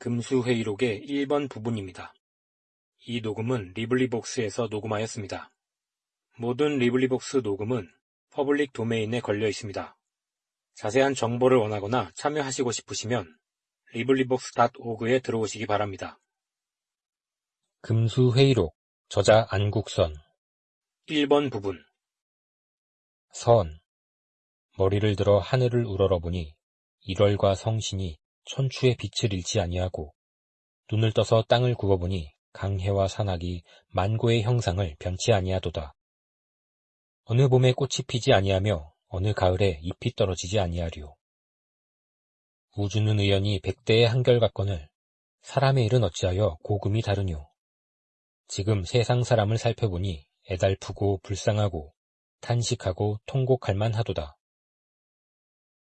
금수회의록의 1번 부분입니다. 이 녹음은 LibriVox에서 녹음하였습니다. 모든 LibriVox 녹음은 public domain에 걸려 있습니다. 자세한 정보를 원하거나 참여하시고 싶으시면 LibriVox.org에 들어오시기 바랍니다. 금수회의록 저자 안국선 1번 부분 선 머리를 들어 하늘을 우러러보니 일월과 성신이 천추의 빛을 잃지 아니하고 눈을 떠서 땅을 굽어보니 강해와 산악이 만고의 형상을 변치 아니하도다. 어느 봄에 꽃이 피지 아니하며 어느 가을에 잎이 떨어지지 아니하리요. 우주는 의연히 백대의 한결같거늘 사람의 일은 어찌하여 고금이 다르뇨. 지금 세상 사람을 살펴보니 애달프고 불쌍하고 탄식하고 통곡할 만하도다.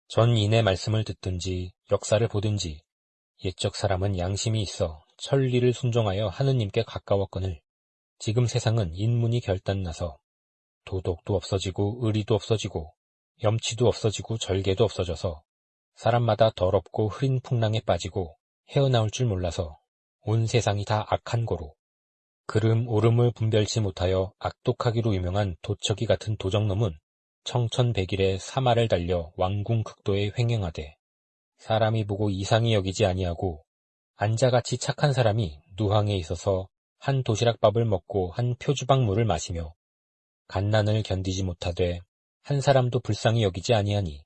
전 인의 말씀을 듣든지 역사를 보든지 옛적 사람은 양심이 있어 천리를 순종하여 하느님께 가까웠거늘 지금 세상은 인문이 결단나서 도덕도 없어지고 의리도 없어지고 염치도 없어지고 절개도 없어져서 사람마다 더럽고 흐린 풍랑에 빠지고 헤어나올 줄 몰라서 온 세상이 다 악한 고로 그름 오름을 분별치 못하여 악독하기로 유명한 도척이 같은 도적놈은 청천백일에 사마를 달려 왕궁 극도에 횡행하되 사람이 보고 이상히 여기지 아니하고 안자같이 착한 사람이 누항에 있어서 한 도시락밥을 먹고 한 표주박물을 마시며 간난을 견디지 못하되 한 사람도 불쌍히 여기지 아니하니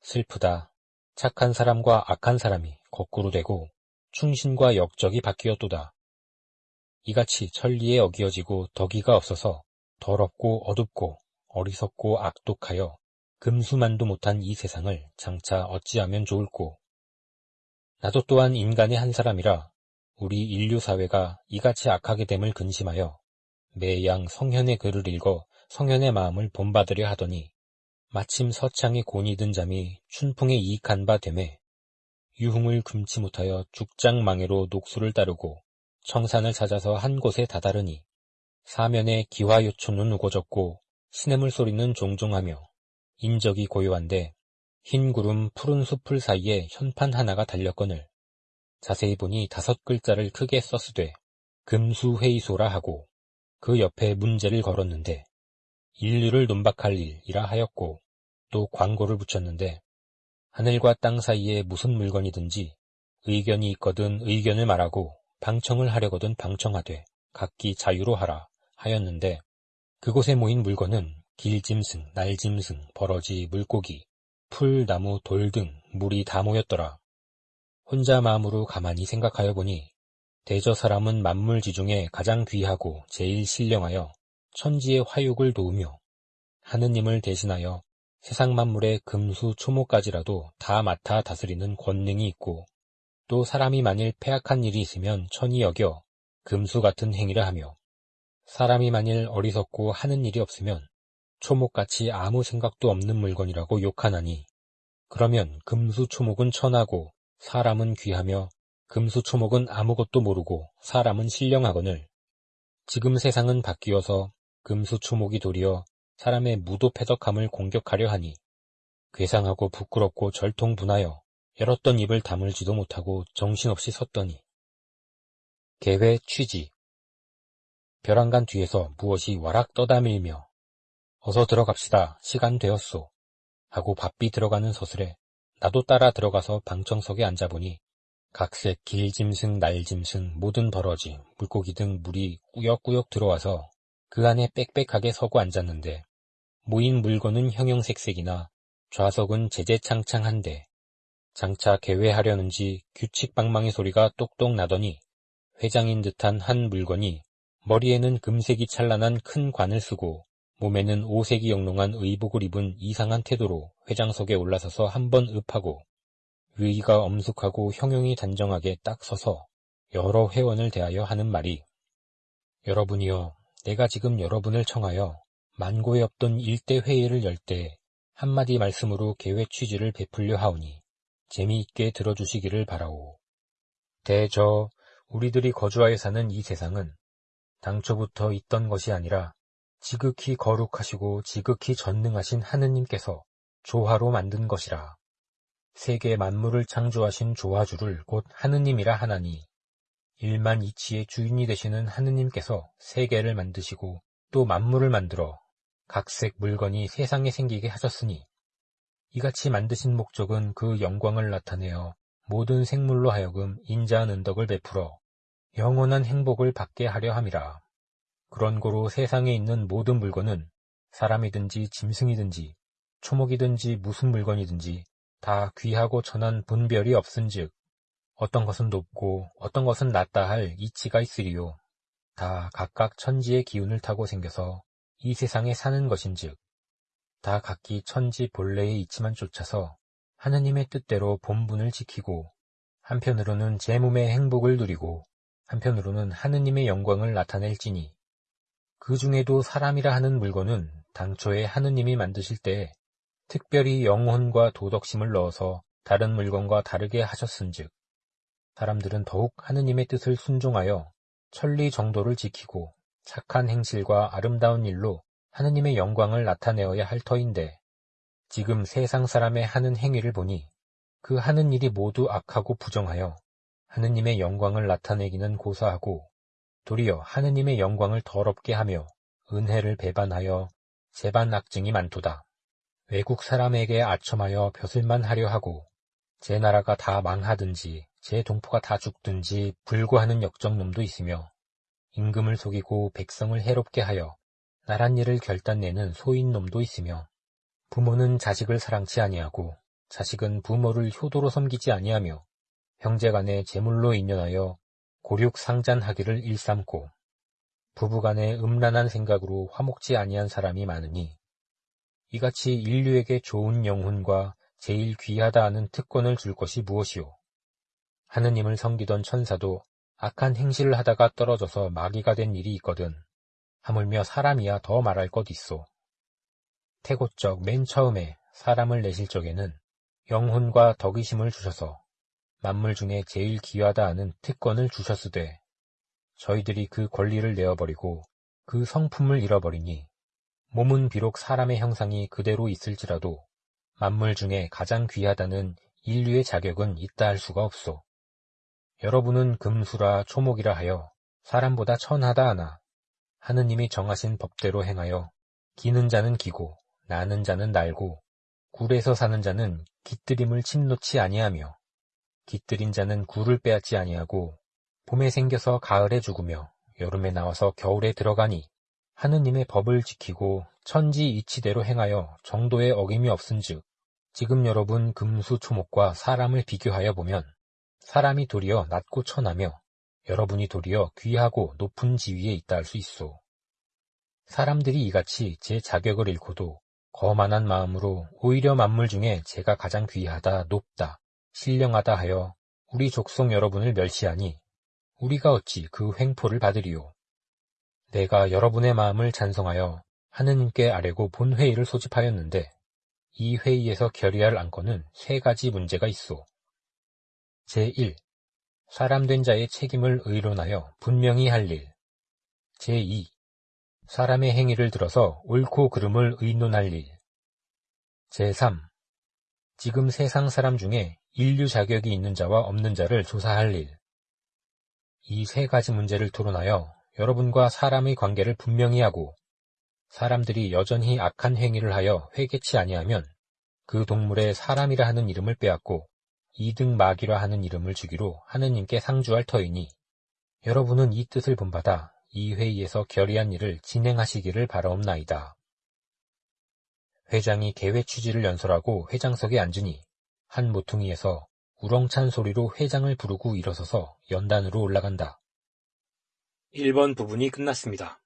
슬프다. 착한 사람과 악한 사람이 거꾸로 되고 충신과 역적이 바뀌었도다. 이같이 천리에 어기어지고 덕이가 없어서 더럽고 어둡고 어리석고 악독하여 금수만도 못한 이 세상을 장차 어찌하면 좋을꼬. 나도 또한 인간의 한 사람이라 우리 인류 사회가 이같이 악하게 됨을 근심하여 매양 성현의 글을 읽어 성현의 마음을 본받으려 하더니 마침 서창의 곤이 든 잠이 춘풍에 이익한 바 되매 유흥을 금치 못하여 죽장망해로 녹수를 따르고 청산을 찾아서 한 곳에 다다르니 사면에 기화요초는 우거졌고 시냇물 소리는 종종하며 인적이 고요한데 흰 구름 푸른 숲을 사이에 현판 하나가 달렸거늘 자세히 보니 다섯 글자를 크게 썼으되 금수회의소라 하고 그 옆에 문제를 걸었는데 인류를 논박할 일이라 하였고 또 광고를 붙였는데 하늘과 땅 사이에 무슨 물건이든지 의견이 있거든 의견을 말하고 방청을 하려거든 방청하되 각기 자유로 하라 하였는데 그곳에 모인 물건은 길짐승, 날짐승, 버러지, 물고기, 풀, 나무, 돌 등 물이 다 모였더라. 혼자 마음으로 가만히 생각하여 보니 대저 사람은 만물지 중에 가장 귀하고 제일 신령하여 천지의 화육을 도우며 하느님을 대신하여 세상 만물의 금수 초모까지라도 다 맡아 다스리는 권능이 있고 또 사람이 만일 폐악한 일이 있으면 천히 여겨 금수 같은 행위를 하며 사람이 만일 어리석고 하는 일이 없으면 초목같이 아무 생각도 없는 물건이라고 욕하나니 그러면 금수 초목은 천하고 사람은 귀하며 금수 초목은 아무것도 모르고 사람은 신령하거늘. 지금 세상은 바뀌어서 금수 초목이 도리어 사람의 무도패덕함을 공격하려 하니 괴상하고 부끄럽고 절통분하여 열었던 입을 다물지도 못하고 정신없이 섰더니. 개회 취지 벼랑간 뒤에서 무엇이 와락 떠다밀며 어서 들어갑시다. 시간 되었소. 하고 바삐 들어가는 서슬에 나도 따라 들어가서 방청석에 앉아보니 각색 길짐승, 날짐승, 모든 버러지, 물고기 등 물이 꾸역꾸역 들어와서 그 안에 빽빽하게 서고 앉았는데 모인 물건은 형형색색이나 좌석은 제재창창한데 장차 개회하려는지 규칙방망이 소리가 똑똑 나더니 회장인 듯한 한 물건이 머리에는 금색이 찬란한 큰 관을 쓰고 몸에는 오색이 영롱한 의복을 입은 이상한 태도로 회장석에 올라서서 한 번 읍하고 위가 엄숙하고 형용이 단정하게 딱 서서 여러 회원을 대하여 하는 말이 여러분이여 내가 지금 여러분을 청하여 만고에 없던 일대 회의를 열 때 한마디 말씀으로 계획 취지를 베풀려 하오니 재미있게 들어주시기를 바라오. 대저 우리들이 거주하여 사는 이 세상은 당초부터 있던 것이 아니라 지극히 거룩하시고 지극히 전능하신 하느님께서 조화로 만든 것이라. 세계 만물을 창조하신 조화주를 곧 하느님이라 하나니 일만 이치의 주인이 되시는 하느님께서 세계를 만드시고 또 만물을 만들어 각색 물건이 세상에 생기게 하셨으니 이같이 만드신 목적은 그 영광을 나타내어 모든 생물로 하여금 인자한 은덕을 베풀어 영원한 행복을 받게 하려 함이라. 그런 고로 세상에 있는 모든 물건은 사람이든지 짐승이든지 초목이든지 무슨 물건이든지 다 귀하고 천한 분별이 없은즉 어떤 것은 높고 어떤 것은 낮다 할 이치가 있으리요. 다 각각 천지의 기운을 타고 생겨서 이 세상에 사는 것인즉 다 각기 천지 본래의 이치만 쫓아서 하느님의 뜻대로 본분을 지키고 한편으로는 제 몸의 행복을 누리고 한편으로는 하느님의 영광을 나타낼지니. 그 중에도 사람이라 하는 물건은 당초에 하느님이 만드실 때 특별히 영혼과 도덕심을 넣어서 다른 물건과 다르게 하셨은즉 사람들은 더욱 하느님의 뜻을 순종하여 천리 정도를 지키고 착한 행실과 아름다운 일로 하느님의 영광을 나타내어야 할 터인데 지금 세상 사람의 하는 행위를 보니 그 하는 일이 모두 악하고 부정하여 하느님의 영광을 나타내기는 고사하고 도리어 하느님의 영광을 더럽게 하며 은혜를 배반하여 재반 악증이 많도다. 외국 사람에게 아첨하여 벼슬만 하려 하고 제 나라가 다 망하든지 제 동포가 다 죽든지 불구하는 역정놈도 있으며 임금을 속이고 백성을 해롭게 하여 나란 일을 결단내는 소인놈도 있으며 부모는 자식을 사랑치 아니하고 자식은 부모를 효도로 섬기지 아니하며 형제간에 재물로 인연하여 고륙 상잔하기를 일삼고 부부간에 음란한 생각으로 화목지 아니한 사람이 많으니 이같이 인류에게 좋은 영혼과 제일 귀하다 하는 특권을 줄 것이 무엇이오? 하느님을 섬기던 천사도 악한 행실을 하다가 떨어져서 마귀가 된 일이 있거든. 하물며 사람이야 더 말할 것 있소. 태고적 맨 처음에 사람을 내실 적에는 영혼과 덕의심을 주셔서 만물 중에 제일 귀하다 하는 특권을 주셨으되 저희들이 그 권리를 내어버리고 그 성품을 잃어버리니 몸은 비록 사람의 형상이 그대로 있을지라도 만물 중에 가장 귀하다는 인류의 자격은 있다 할 수가 없소. 여러분은 금수라 초목이라 하여 사람보다 천하다 하나 하느님이 정하신 법대로 행하여 기는 자는 기고 나는 자는 날고 굴에서 사는 자는 깃들임을 침놓지 아니하며 깃들인 자는 굴을 빼앗지 아니하고 봄에 생겨서 가을에 죽으며 여름에 나와서 겨울에 들어가니 하느님의 법을 지키고 천지 이치대로 행하여 정도의 어김이 없은즉 지금 여러분 금수 초목과 사람을 비교하여 보면 사람이 도리어 낮고 천하며 여러분이 도리어 귀하고 높은 지위에 있다 할 수 있소. 사람들이 이같이 제 자격을 잃고도 거만한 마음으로 오히려 만물 중에 제가 가장 귀하다, 높다, 신령하다 하여 우리 족속 여러분을 멸시하니 우리가 어찌 그 횡포를 받으리요. 내가 여러분의 마음을 찬성하여 하느님께 아뢰고 본 회의를 소집하였는데 이 회의에서 결의할 안건은 세 가지 문제가 있어 제1. 사람 된 자의 책임을 의론하여 분명히 할 일. 제2. 사람의 행위를 들어서 옳고 그름을 의논할 일. 제3. 지금 세상 사람 중에 인류 자격이 있는 자와 없는 자를 조사할 일. 이 세 가지 문제를 토론하여 여러분과 사람의 관계를 분명히 하고 사람들이 여전히 악한 행위를 하여 회개치 아니하면 그 동물의 사람이라 하는 이름을 빼앗고 이등 마귀라 하는 이름을 주기로 하느님께 상주할 터이니 여러분은 이 뜻을 본받아 이 회의에서 결의한 일을 진행하시기를 바라옵나이다. 회장이 개회 취지를 연설하고 회장석에 앉으니 한 모퉁이에서 우렁찬 소리로 회장을 부르고 일어서서 연단으로 올라간다. 1번 부분이 끝났습니다.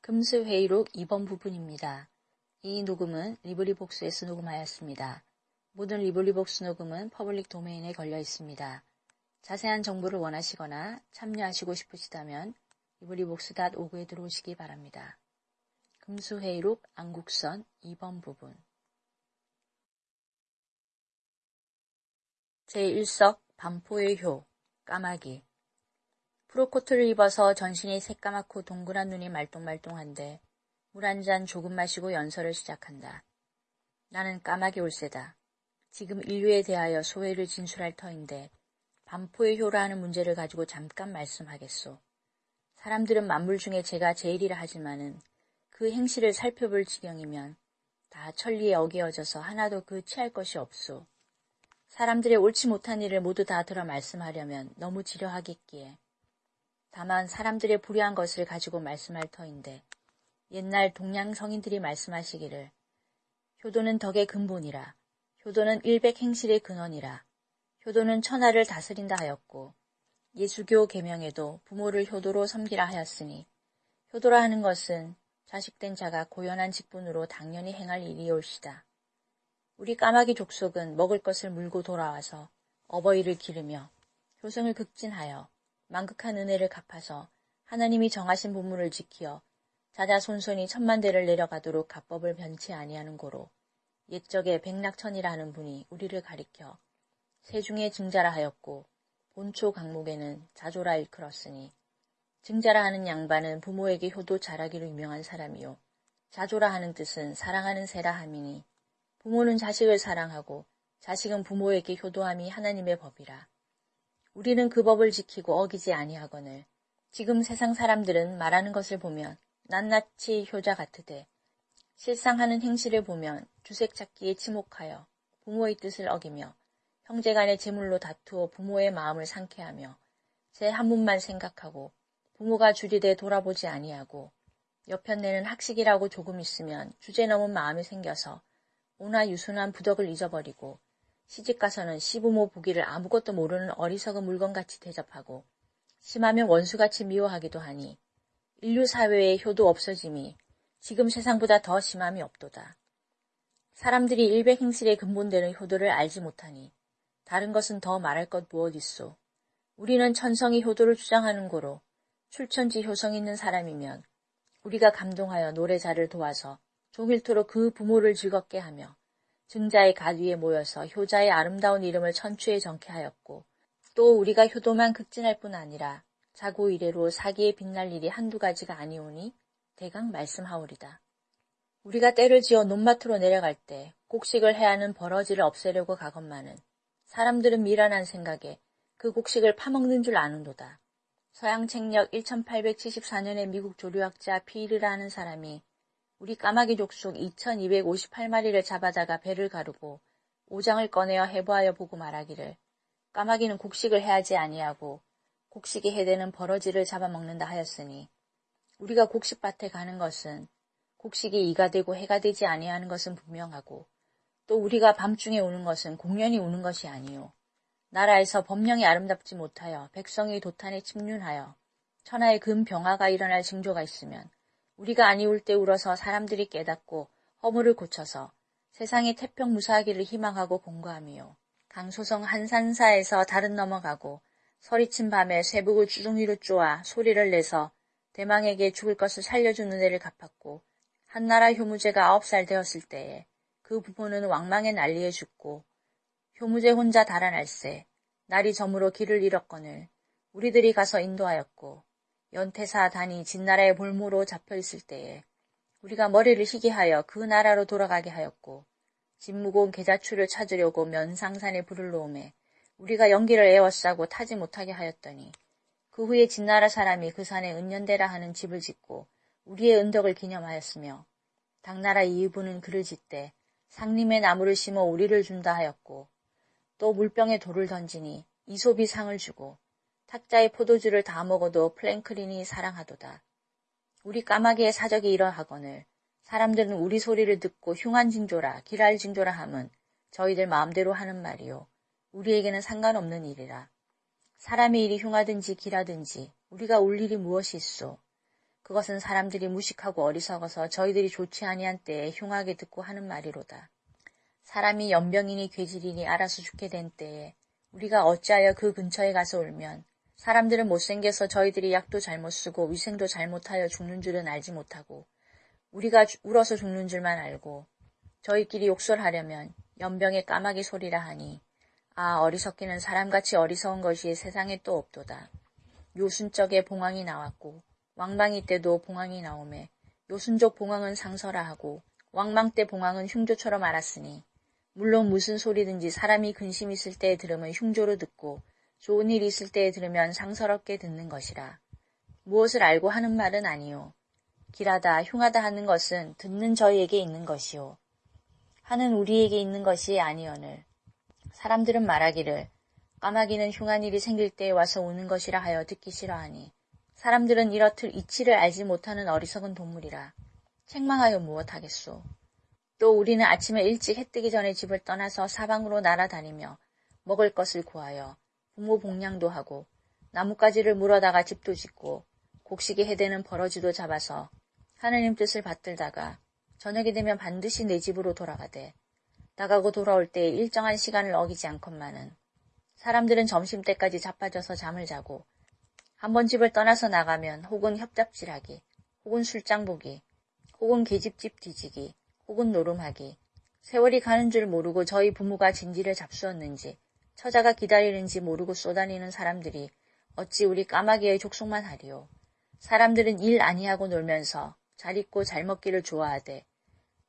금수회의록 2번 부분입니다. 이 녹음은 LibriVox에서 녹음하였습니다. 모든 LibriVox 녹음은 public domain에 걸려 있습니다. 자세한 정보를 원하시거나 참여하시고 싶으시다면 LibriVox.org에 들어오시기 바랍니다. 금수회의록 안국선 2번 부분 제1석 반포의 효 까마귀 프록코트를 입어서 전신이 새까맣고 동그란 눈이 말똥말똥한데 물 한 잔 조금 마시고 연설을 시작한다. 나는 까마귀 올세다. 지금 인류에 대하여 소회를 진술할 터인데 반포의 효라 하는 문제를 가지고 잠깐 말씀하겠소. 사람들은 만물 중에 제가 제일이라 하지만은 그 행실을 살펴볼 지경이면 다 천리에 어기어져서 하나도 그 취할 것이 없소. 사람들의 옳지 못한 일을 모두 다 들어 말씀하려면 너무 지려하겠기에. 다만 사람들의 불의한 것을 가지고 말씀할 터인데 옛날 동양 성인들이 말씀하시기를 효도는 덕의 근본이라 효도는 일백 행실의 근원이라 효도는 천하를 다스린다 하였고 예수교 계명에도 부모를 효도로 섬기라 하였으니 효도라 하는 것은 자식된 자가 고연한 직분으로 당연히 행할 일이올시다. 우리 까마귀 족속은 먹을 것을 물고 돌아와서 어버이를 기르며 효성을 극진하여 만극한 은혜를 갚아서 하나님이 정하신 본문을 지키어 자자 손손이 천만 대를 내려가도록 가법을 변치 아니하는 고로 옛적에 백낙천이라는 분이 우리를 가리켜 세중에 증자라 하였고 본초 강목에는 자조라 일컬었으니 증자라 하는 양반은 부모에게 효도 잘하기로 유명한 사람이요 자조라 하는 뜻은 사랑하는 세라 함이니 부모는 자식을 사랑하고 자식은 부모에게 효도함이 하나님의 법이라. 우리는 그 법을 지키고 어기지 아니하거늘 지금 세상 사람들은 말하는 것을 보면 낱낱이 효자 같으되 실상 하는 행실을 보면 주색 찾기에 치목하여 부모의 뜻을 어기며 형제간의 재물로 다투어 부모의 마음을 상쾌하며 제 한 문만 생각하고 부모가 줄이되 돌아보지 아니하고 옆편내는 학식이라고 조금 있으면 주제 넘은 마음이 생겨서 오나 유순한 부덕을 잊어버리고 시집가서는 시부모 보기를 아무것도 모르는 어리석은 물건같이 대접하고 심하면 원수같이 미워하기도 하니 인류 사회의 효도 없어짐이 지금 세상보다 더 심함이 없도다. 사람들이 일백 행실의 근본되는 효도를 알지 못하니 다른 것은 더 말할 것 무엇 있소. 우리는 천성이 효도를 주장하는 고로 출천지 효성 있는 사람이면 우리가 감동하여 노래자를 도와서 종일토록 그 부모를 즐겁게 하며 증자의 갓 위에 모여서 효자의 아름다운 이름을 천추에 정케 하였고 또 우리가 효도만 극진할 뿐 아니라 자고 이래로 사기에 빛날 일이 한두 가지가 아니오니 대강 말씀하오리다. 우리가 때를 지어 논마트로 내려갈 때 곡식을 해야 하는 버러지를 없애려고 가건만은 사람들은 미련한 생각에 그 곡식을 파먹는 줄 아는도다. 서양 책력 1874년의 미국 조류학자 피르라는 사람이 우리 까마귀 족속 2258마리를 잡아다가 배를 가르고 오장을 꺼내어 해보하여 보고 말하기를 까마귀는 곡식을 해야지 아니하고 곡식이 해대는 버러지를 잡아먹는다 하였으니 우리가 곡식밭에 가는 것은 곡식이 이가 되고 해가 되지 아니하는 것은 분명하고 또 우리가 밤중에 오는 것은 공연히 오는 것이 아니요 나라에서 법령이 아름답지 못하여 백성이 도탄에 침륜하여 천하의 금 병화가 일어날 징조가 있으면 우리가 아니울 때 울어서 사람들이 깨닫고 허물을 고쳐서 세상의 태평 무사하기를 희망하고 공고함이요. 강소성 한산사에서 다른 넘어가고 서리친 밤에 쇠북을 주둥 위로 쪼아 소리를 내서 대망에게 죽을 것을 살려주는 애를 갚았고 한나라 효무제가 아홉 살 되었을 때에 그 부모는 왕망의 난리에 죽고 효무제 혼자 달아날세 날이 저물어 길을 잃었거늘 우리들이 가서 인도하였고 연태사 단이 진나라의 볼모로 잡혀 있을 때에 우리가 머리를 희게 하여 그 나라로 돌아가게 하였고 진무공 계자추를 찾으려고 면상산에 불을 놓음에 우리가 연기를 애워싸고 타지 못하게 하였더니 그 후에 진나라 사람이 그 산에 은연대라 하는 집을 짓고 우리의 은덕을 기념하였으며 당나라 이의부는 글을 짓되 상림의 나무를 심어 우리를 준다 하였고 또 물병에 돌을 던지니 이솝이 상을 주고 탁자의 포도주를 다 먹어도 프랭클린이 사랑하도다. 우리 까마귀의 사적이 이러하거늘 사람들은 우리 소리를 듣고 흉한 징조라 길한 징조라 함은 저희들 마음대로 하는 말이요. 우리에게는 상관없는 일이라. 사람의 일이 흉하든지 길하든지 우리가 울 일이 무엇이 있소. 그것은 사람들이 무식하고 어리석어서 저희들이 좋지 아니한 때에 흉하게 듣고 하는 말이로다. 사람이 연병이니 괴질이니 알아서 죽게 된 때에 우리가 어찌하여 그 근처에 가서 울면 사람들은 못생겨서 저희들이 약도 잘못 쓰고 위생도 잘못하여 죽는 줄은 알지 못하고 우리가 울어서 죽는 줄만 알고 저희끼리 욕설하려면 연병의 까마귀 소리라 하니 아 어리석기는 사람같이 어리석은 것이 세상에 또 없도다. 요순적에 봉황이 나왔고 왕방이 때도 봉황이 나오매 요순족 봉황은 상서라 하고 왕망 때 봉황은 흉조처럼 알았으니 물론 무슨 소리든지 사람이 근심 있을 때에 들으면 흉조로 듣고 좋은 일 있을 때에 들으면 상서롭게 듣는 것이라. 무엇을 알고 하는 말은 아니요. 길하다 흉하다 하는 것은 듣는 저희에게 있는 것이요. 하는 우리에게 있는 것이 아니오늘. 사람들은 말하기를 까마귀는 흉한 일이 생길 때에 와서 우는 것이라 하여 듣기 싫어하니 사람들은 이렇듯 이치를 알지 못하는 어리석은 동물이라 책망하여 무엇하겠소. 또 우리는 아침에 일찍 해 뜨기 전에 집을 떠나서 사방으로 날아다니며 먹을 것을 구하여 부모 복량도 하고 나뭇가지를 물어다가 집도 짓고 곡식이 해대는 버러지도 잡아서 하느님 뜻을 받들다가 저녁이 되면 반드시 내 집으로 돌아가되 나가고 돌아올 때 일정한 시간을 어기지 않건만은 사람들은 점심 때까지 자빠져서 잠을 자고 한번 집을 떠나서 나가면 혹은 협잡질하기, 혹은 술장 보기, 혹은 계집집 뒤지기, 혹은 노름하기, 세월이 가는 줄 모르고 저희 부모가 진지를 잡수었는지 처자가 기다리는지 모르고 쏘다니는 사람들이 어찌 우리 까마귀의 족속만 하리요. 사람들은 일 아니하고 놀면서 잘 입고 잘 먹기를 좋아하되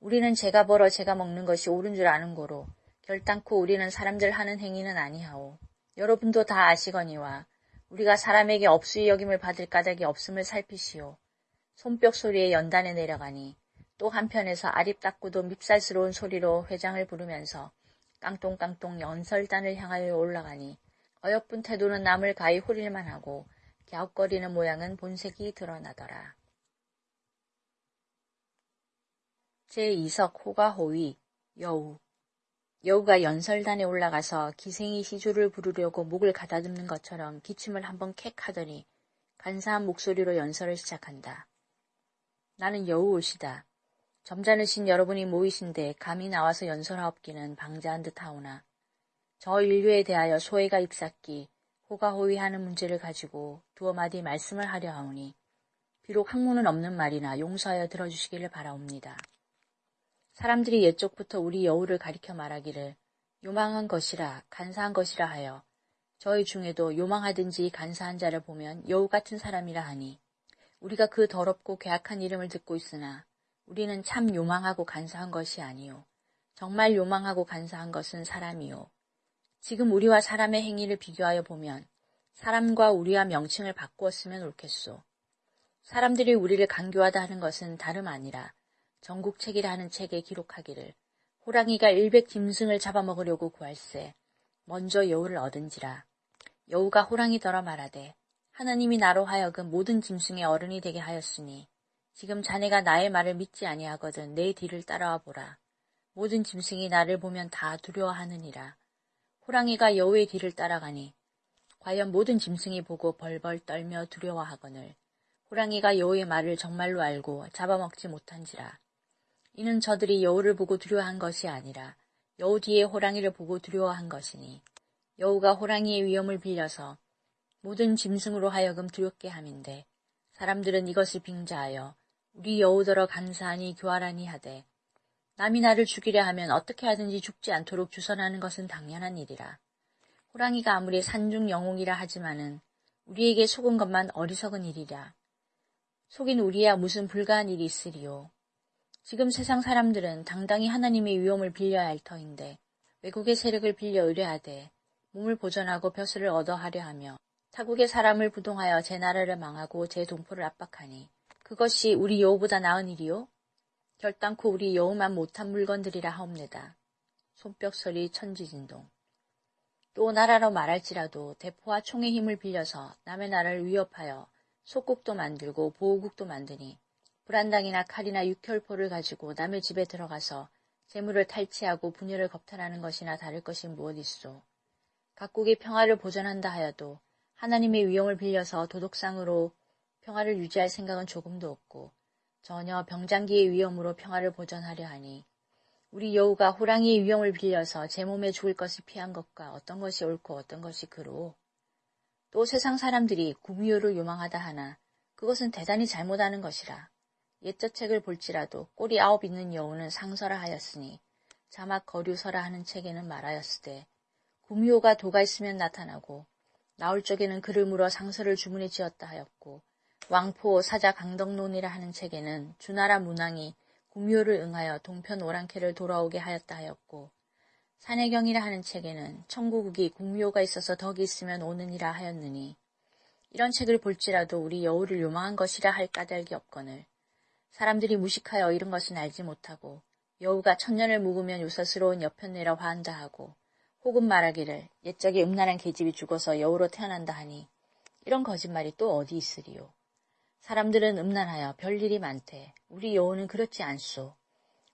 우리는 제가 벌어 제가 먹는 것이 옳은 줄 아는 고로 결단코 우리는 사람들 하는 행위는 아니하오. 여러분도 다 아시거니와 우리가 사람에게 업수의 여김을 받을 까닭이 없음을 살피시오. 손뼉 소리에 연단에 내려가니 또 한편에서 아립답고도 밉살스러운 소리로 회장을 부르면서 깡똥깡똥 연설단을 향하여 올라가니 어여쁜 태도는 남을 가히 호릴만 하고 갸웃거리는 모양은 본색이 드러나더라. 제2석 호가호위 여우 여우가 연설단에 올라가서 기생이 시주를 부르려고 목을 가다듬는 것처럼 기침을 한번 캑 하더니 간사한 목소리로 연설을 시작한다. 나는 여우 옷이다. 점잖으신 여러분이 모이신데 감히 나와서 연설하옵기는 방자한 듯 하오나 저 인류에 대하여 소외가 잎삭기 호가호위하는 문제를 가지고 두어 마디 말씀을 하려 하오니 비록 학문은 없는 말이나 용서하여 들어주시기를 바라옵니다. 사람들이 옛적부터 우리 여우를 가리켜 말하기를 요망한 것이라 간사한 것이라 하여 저희 중에도 요망하든지 간사한 자를 보면 여우 같은 사람이라 하니 우리가 그 더럽고 괴악한 이름을 듣고 있으나 우리는 참 요망하고 간사한 것이 아니요. 정말 요망하고 간사한 것은 사람이요. 지금 우리와 사람의 행위를 비교하여 보면 사람과 우리와 명칭을 바꾸었으면 옳겠소. 사람들이 우리를 강교하다 하는 것은 다름 아니라 전국책이라는 책에 기록하기를 호랑이가 일백 짐승을 잡아먹으려고 구할세 먼저 여우를 얻은지라 여우가 호랑이더러 말하되 하나님이 나로 하여금 모든 짐승의 어른이 되게 하였으니 지금 자네가 나의 말을 믿지 아니하거든 내 뒤를 따라와 보라. 모든 짐승이 나를 보면 다 두려워하느니라. 호랑이가 여우의 뒤를 따라가니 과연 모든 짐승이 보고 벌벌 떨며 두려워하거늘 호랑이가 여우의 말을 정말로 알고 잡아먹지 못한지라. 이는 저들이 여우를 보고 두려워한 것이 아니라 여우 뒤에 호랑이를 보고 두려워한 것이니 여우가 호랑이의 위험을 빌려서 모든 짐승으로 하여금 두렵게 함인데 사람들은 이것을 빙자하여 우리 여우더러 감사하니 교활하니 하되 남이 나를 죽이려 하면 어떻게 하든지 죽지 않도록 주선하는 것은 당연한 일이라. 호랑이가 아무리 산중 영웅이라 하지만은 우리에게 속은 것만 어리석은 일이라. 속인 우리야 무슨 불가한 일이 있으리요. 지금 세상 사람들은 당당히 하나님의 위엄을 빌려야 할 터인데 외국의 세력을 빌려 의뢰하되 몸을 보전하고 벼슬을 얻어 하려 하며 타국의 사람을 부동하여 제 나라를 망하고 제 동포를 압박하니 그것이 우리 여우보다 나은 일이요? 결단코 우리 여우만 못한 물건들이라 하옵니다. 손뼉 소리 천지진동. 또 나라로 말할지라도 대포와 총의 힘을 빌려서 남의 나라를 위협하여 속국도 만들고 보호국도 만드니 불안당이나 칼이나 육혈포를 가지고 남의 집에 들어가서 재물을 탈취하고 분열을 겁탈하는 것이나 다를 것이 무엇 있소. 각국이 평화를 보전한다 하여도 하나님의 위용을 빌려서 도덕상으로 평화를 유지할 생각은 조금도 없고 전혀 병장기의 위험으로 평화를 보전하려 하니 우리 여우가 호랑이의 위험을 빌려서 제 몸에 죽을 것을 피한 것과 어떤 것이 옳고 어떤 것이 그로 또 세상 사람들이 구미호를 요망하다 하나 그것은 대단히 잘못하는 것이라 옛적 책을 볼지라도 꼬리 아홉 있는 여우는 상서라 하였으니 자막 거류서라 하는 책에는 말하였으되 구미호가 도가 있으면 나타나고 나올 적에는 그를 물어 상서를 주문해 지었다 하였고 왕포 사자 강덕론이라 하는 책에는 주나라 문왕이 공묘를 응하여 동편 오랑캐를 돌아오게 하였다 하였고 산해경이라 하는 책에는 청구국이 공묘가 있어서 덕이 있으면 오느니라 하였느니 이런 책을 볼지라도 우리 여우를 요망한 것이라 할 까닭이 없거늘 사람들이 무식하여 이런 것은 알지 못하고 여우가 천년을 묵으면 요사스러운 여편내라 화한다 하고 혹은 말하기를 옛적에 음란한 계집이 죽어서 여우로 태어난다 하니 이런 거짓말이 또 어디 있으리요. 사람들은 음란하여 별일이 많대. 우리 여우는 그렇지 않소.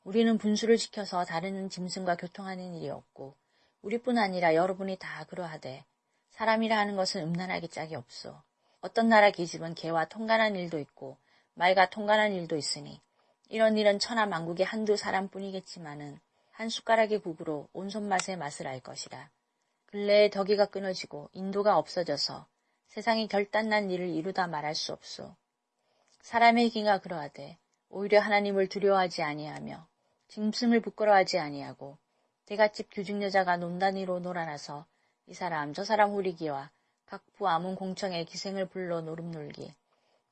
우리는 분수를 지켜서 다른 짐승과 교통하는 일이 없고 우리뿐 아니라 여러분이 다 그러하되 사람이라 하는 것은 음란하기 짝이 없소. 어떤 나라 계집은 개와 통관한 일도 있고 말과 통관한 일도 있으니 이런 일은 천하 만국의 한두 사람뿐이겠지만은 한 숟가락의 국으로 온 손 맛의 맛을 알 것이라. 근래에 덕이가 끊어지고 인도가 없어져서 세상이 결단난 일을 이루다 말할 수 없소. 사람의 기가 그러하되 오히려 하나님을 두려워하지 아니하며 짐승을 부끄러워하지 아니하고 대갓집 규직 여자가 논단위로 놀아나서 이 사람 저 사람 후리기와 각부 아문 공청에 기생을 불러 노름 놀기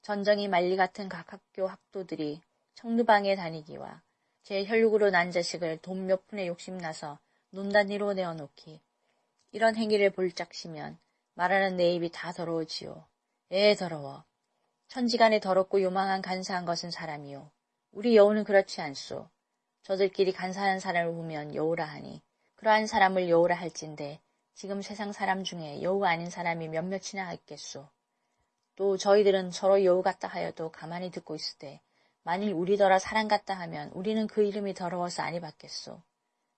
전정이 말리 같은 각 학교 학도들이 청두방에 다니기와 제 혈육으로 난 자식을 돈 몇 푼에 욕심나서 논단위로 내어놓기 이런 행위를 볼짝시면 말하는 내 입이 다 더러워지요. 에 더러워. 천지간에 더럽고 요망한 간사한 것은 사람이요. 우리 여우는 그렇지 않소. 저들끼리 간사한 사람을 보면 여우라 하니 그러한 사람을 여우라 할진데 지금 세상 사람 중에 여우 아닌 사람이 몇몇이나 있겠소. 또 저희들은 서로 여우 같다 하여도 가만히 듣고 때 만일 우리더러 사람 같다 하면 우리는 그 이름이 더러워서 아니 받겠소.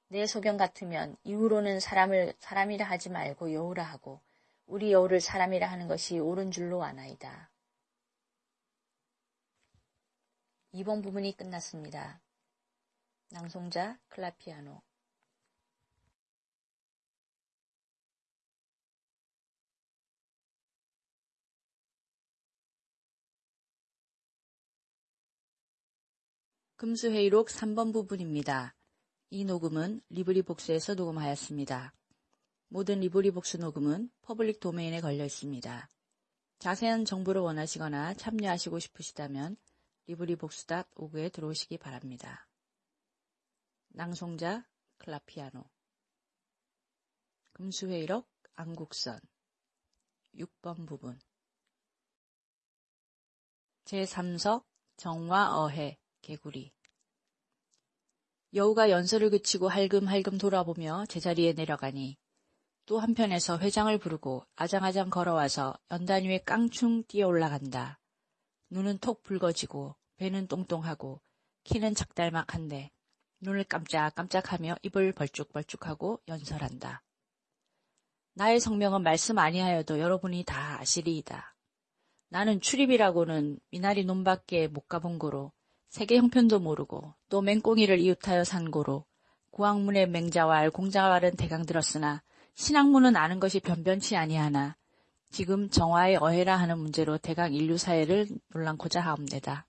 내 소견 같으면 이후로는 사람을 사람이라 하지 말고 여우라 하고 우리 여우를 사람이라 하는 것이 옳은 줄로 아나이다. 2번 부분이 끝났습니다. 낭송자 클라피아노 금수회의록 3번 부분입니다. 이 녹음은 LibriVox에서 녹음하였습니다. 모든 LibriVox 녹음은 public domain에 걸려 있습니다. 자세한 정보를 원하시거나 참여하시고 싶으시다면 리브리복스.오그에 들어오시기 바랍니다. 낭송자 클라피아노 금수회의록 안국선 6번 부분 제3석 정화 어해 개구리 여우가 연설을 그치고 할금할금 돌아보며 제자리에 내려가니 또 한편에서 회장을 부르고 아장아장 걸어와서 연단 위에 깡충 뛰어 올라간다. 눈은 톡 붉어지고 배는 똥똥하고 키는 작달막한데 눈을 깜짝깜짝하며 입을 벌쭉벌쭉하고 연설한다. 나의 성명은 말씀 아니하여도 여러분이 다 아시리이다. 나는 출입이라고는 미나리 논밖에 못 가본 거로 세계 형편도 모르고 또 맹꽁이를 이웃하여 산 거로 구왕문의 맹자왈 공자왈은 대강 들었으나 신학문은 아는 것이 변변치 아니하나 지금 정화의 어해라 하는 문제로 대강 인류 사회를 논란고자 하옵니다.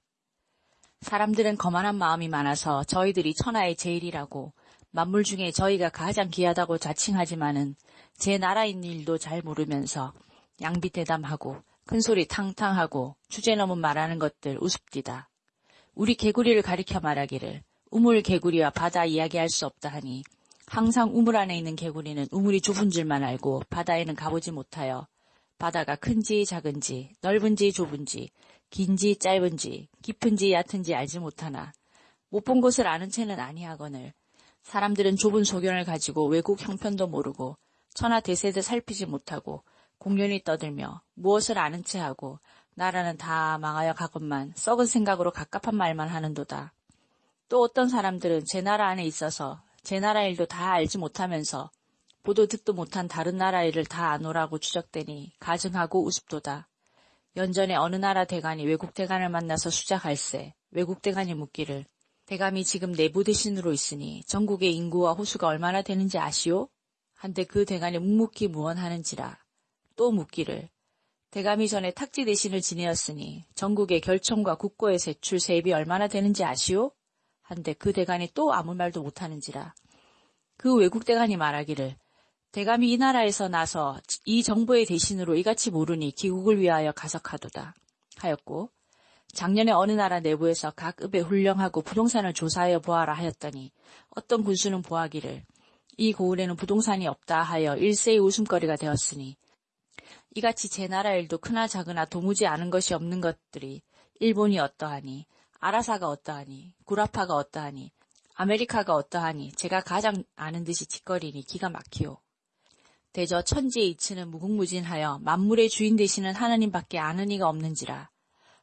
사람들은 거만한 마음이 많아서 저희들이 천하의 제일이라고 만물 중에 저희가 가장 귀하다고 자칭하지만은 제 나라인 일도 잘 모르면서 양비 대담하고 큰소리 탕탕하고 주제 넘은 말하는 것들 우습디다. 우리 개구리를 가리켜 말하기를 우물 개구리와 바다 이야기할 수 없다 하니 항상 우물 안에 있는 개구리는 우물이 좁은 줄만 알고 바다에는 가보지 못하여 바다가 큰지 작은지 넓은지 좁은지 긴지 짧은지 깊은지 얕은지 알지 못하나 못본 곳을 아는 채는 아니하거늘 사람들은 좁은 소견을 가지고 외국 형편도 모르고 천하 대세도 살피지 못하고 공연히 떠들며 무엇을 아는 채하고 나라는 다 망하여 가건만 썩은 생각으로 갑갑한 말만 하는도다. 또 어떤 사람들은 제 나라 안에 있어서 제 나라 일도 다 알지 못하면서 보도 듣도 못한 다른 나라 일을 다 아노라고 추적되니 가증하고 우습도다. 연전에 어느 나라 대관이 외국 대관을 만나서 수작할세 외국 대관이 묻기를 대감이 지금 내부 대신으로 있으니 전국의 인구와 호수가 얼마나 되는지 아시오? 한데 그 대관이 묵묵히 무언하는지라 또 묻기를 대감이 전에 탁지 대신을 지내었으니 전국의 결청과 국고의 세출 세입이 얼마나 되는지 아시오? 한데 그 대간이 또 아무 말도 못하는지라. 그 외국 대간이 말하기를 대감이 이 나라에서 나서 이 정부의 대신으로 이같이 모르니 기국을 위하여 가석하도다. 하였고 작년에 어느 나라 내부에서 각 읍에 훈령하고 부동산을 조사하여 보아라 하였더니 어떤 군수는 보하기를 이 고을에는 부동산이 없다 하여 일세의 웃음거리가 되었으니 이같이 제 나라 일도 크나 작으나 도무지 아는 것이 없는 것들이 일본이 어떠하니 아라사가 어떠하니 구라파가 어떠하니 아메리카가 어떠하니 제가 가장 아는 듯이 짓거리니 기가 막히오. 대저 천지의 이치는 무궁무진하여 만물의 주인 되시는 하나님밖에 아는 이가 없는지라.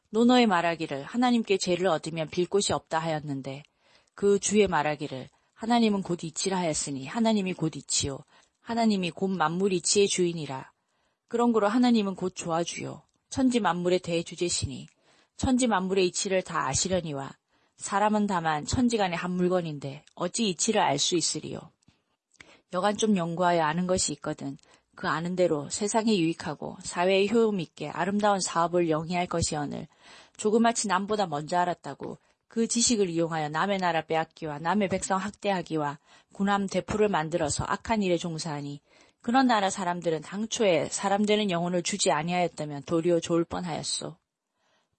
노노의 말하기를 하나님께 죄를 얻으면 빌 곳이 없다 하였는데 그 주의 말하기를 하나님은 곧 이치라 하였으니 하나님이 곧 이치요. 하나님이 곧 만물 이치의 주인이라. 그런 거로 하나님은 곧 조아주요. 천지 만물의 대주제시니 천지 만물의 이치를 다 아시려니와 사람은 다만 천지간의 한 물건인데 어찌 이치를 알 수 있으리요. 여간 좀 연구하여 아는 것이 있거든 그 아는 대로 세상에 유익하고 사회에 효용 있게 아름다운 사업을 영위할 것이언을 조그마치 남보다 먼저 알았다고 그 지식을 이용하여 남의 나라 빼앗기와 남의 백성 학대하기와 군함 대포를 만들어서 악한 일에 종사하니 그런 나라 사람들은 당초에 사람 되는 영혼을 주지 아니하였다면 도리어 좋을 뻔하였소.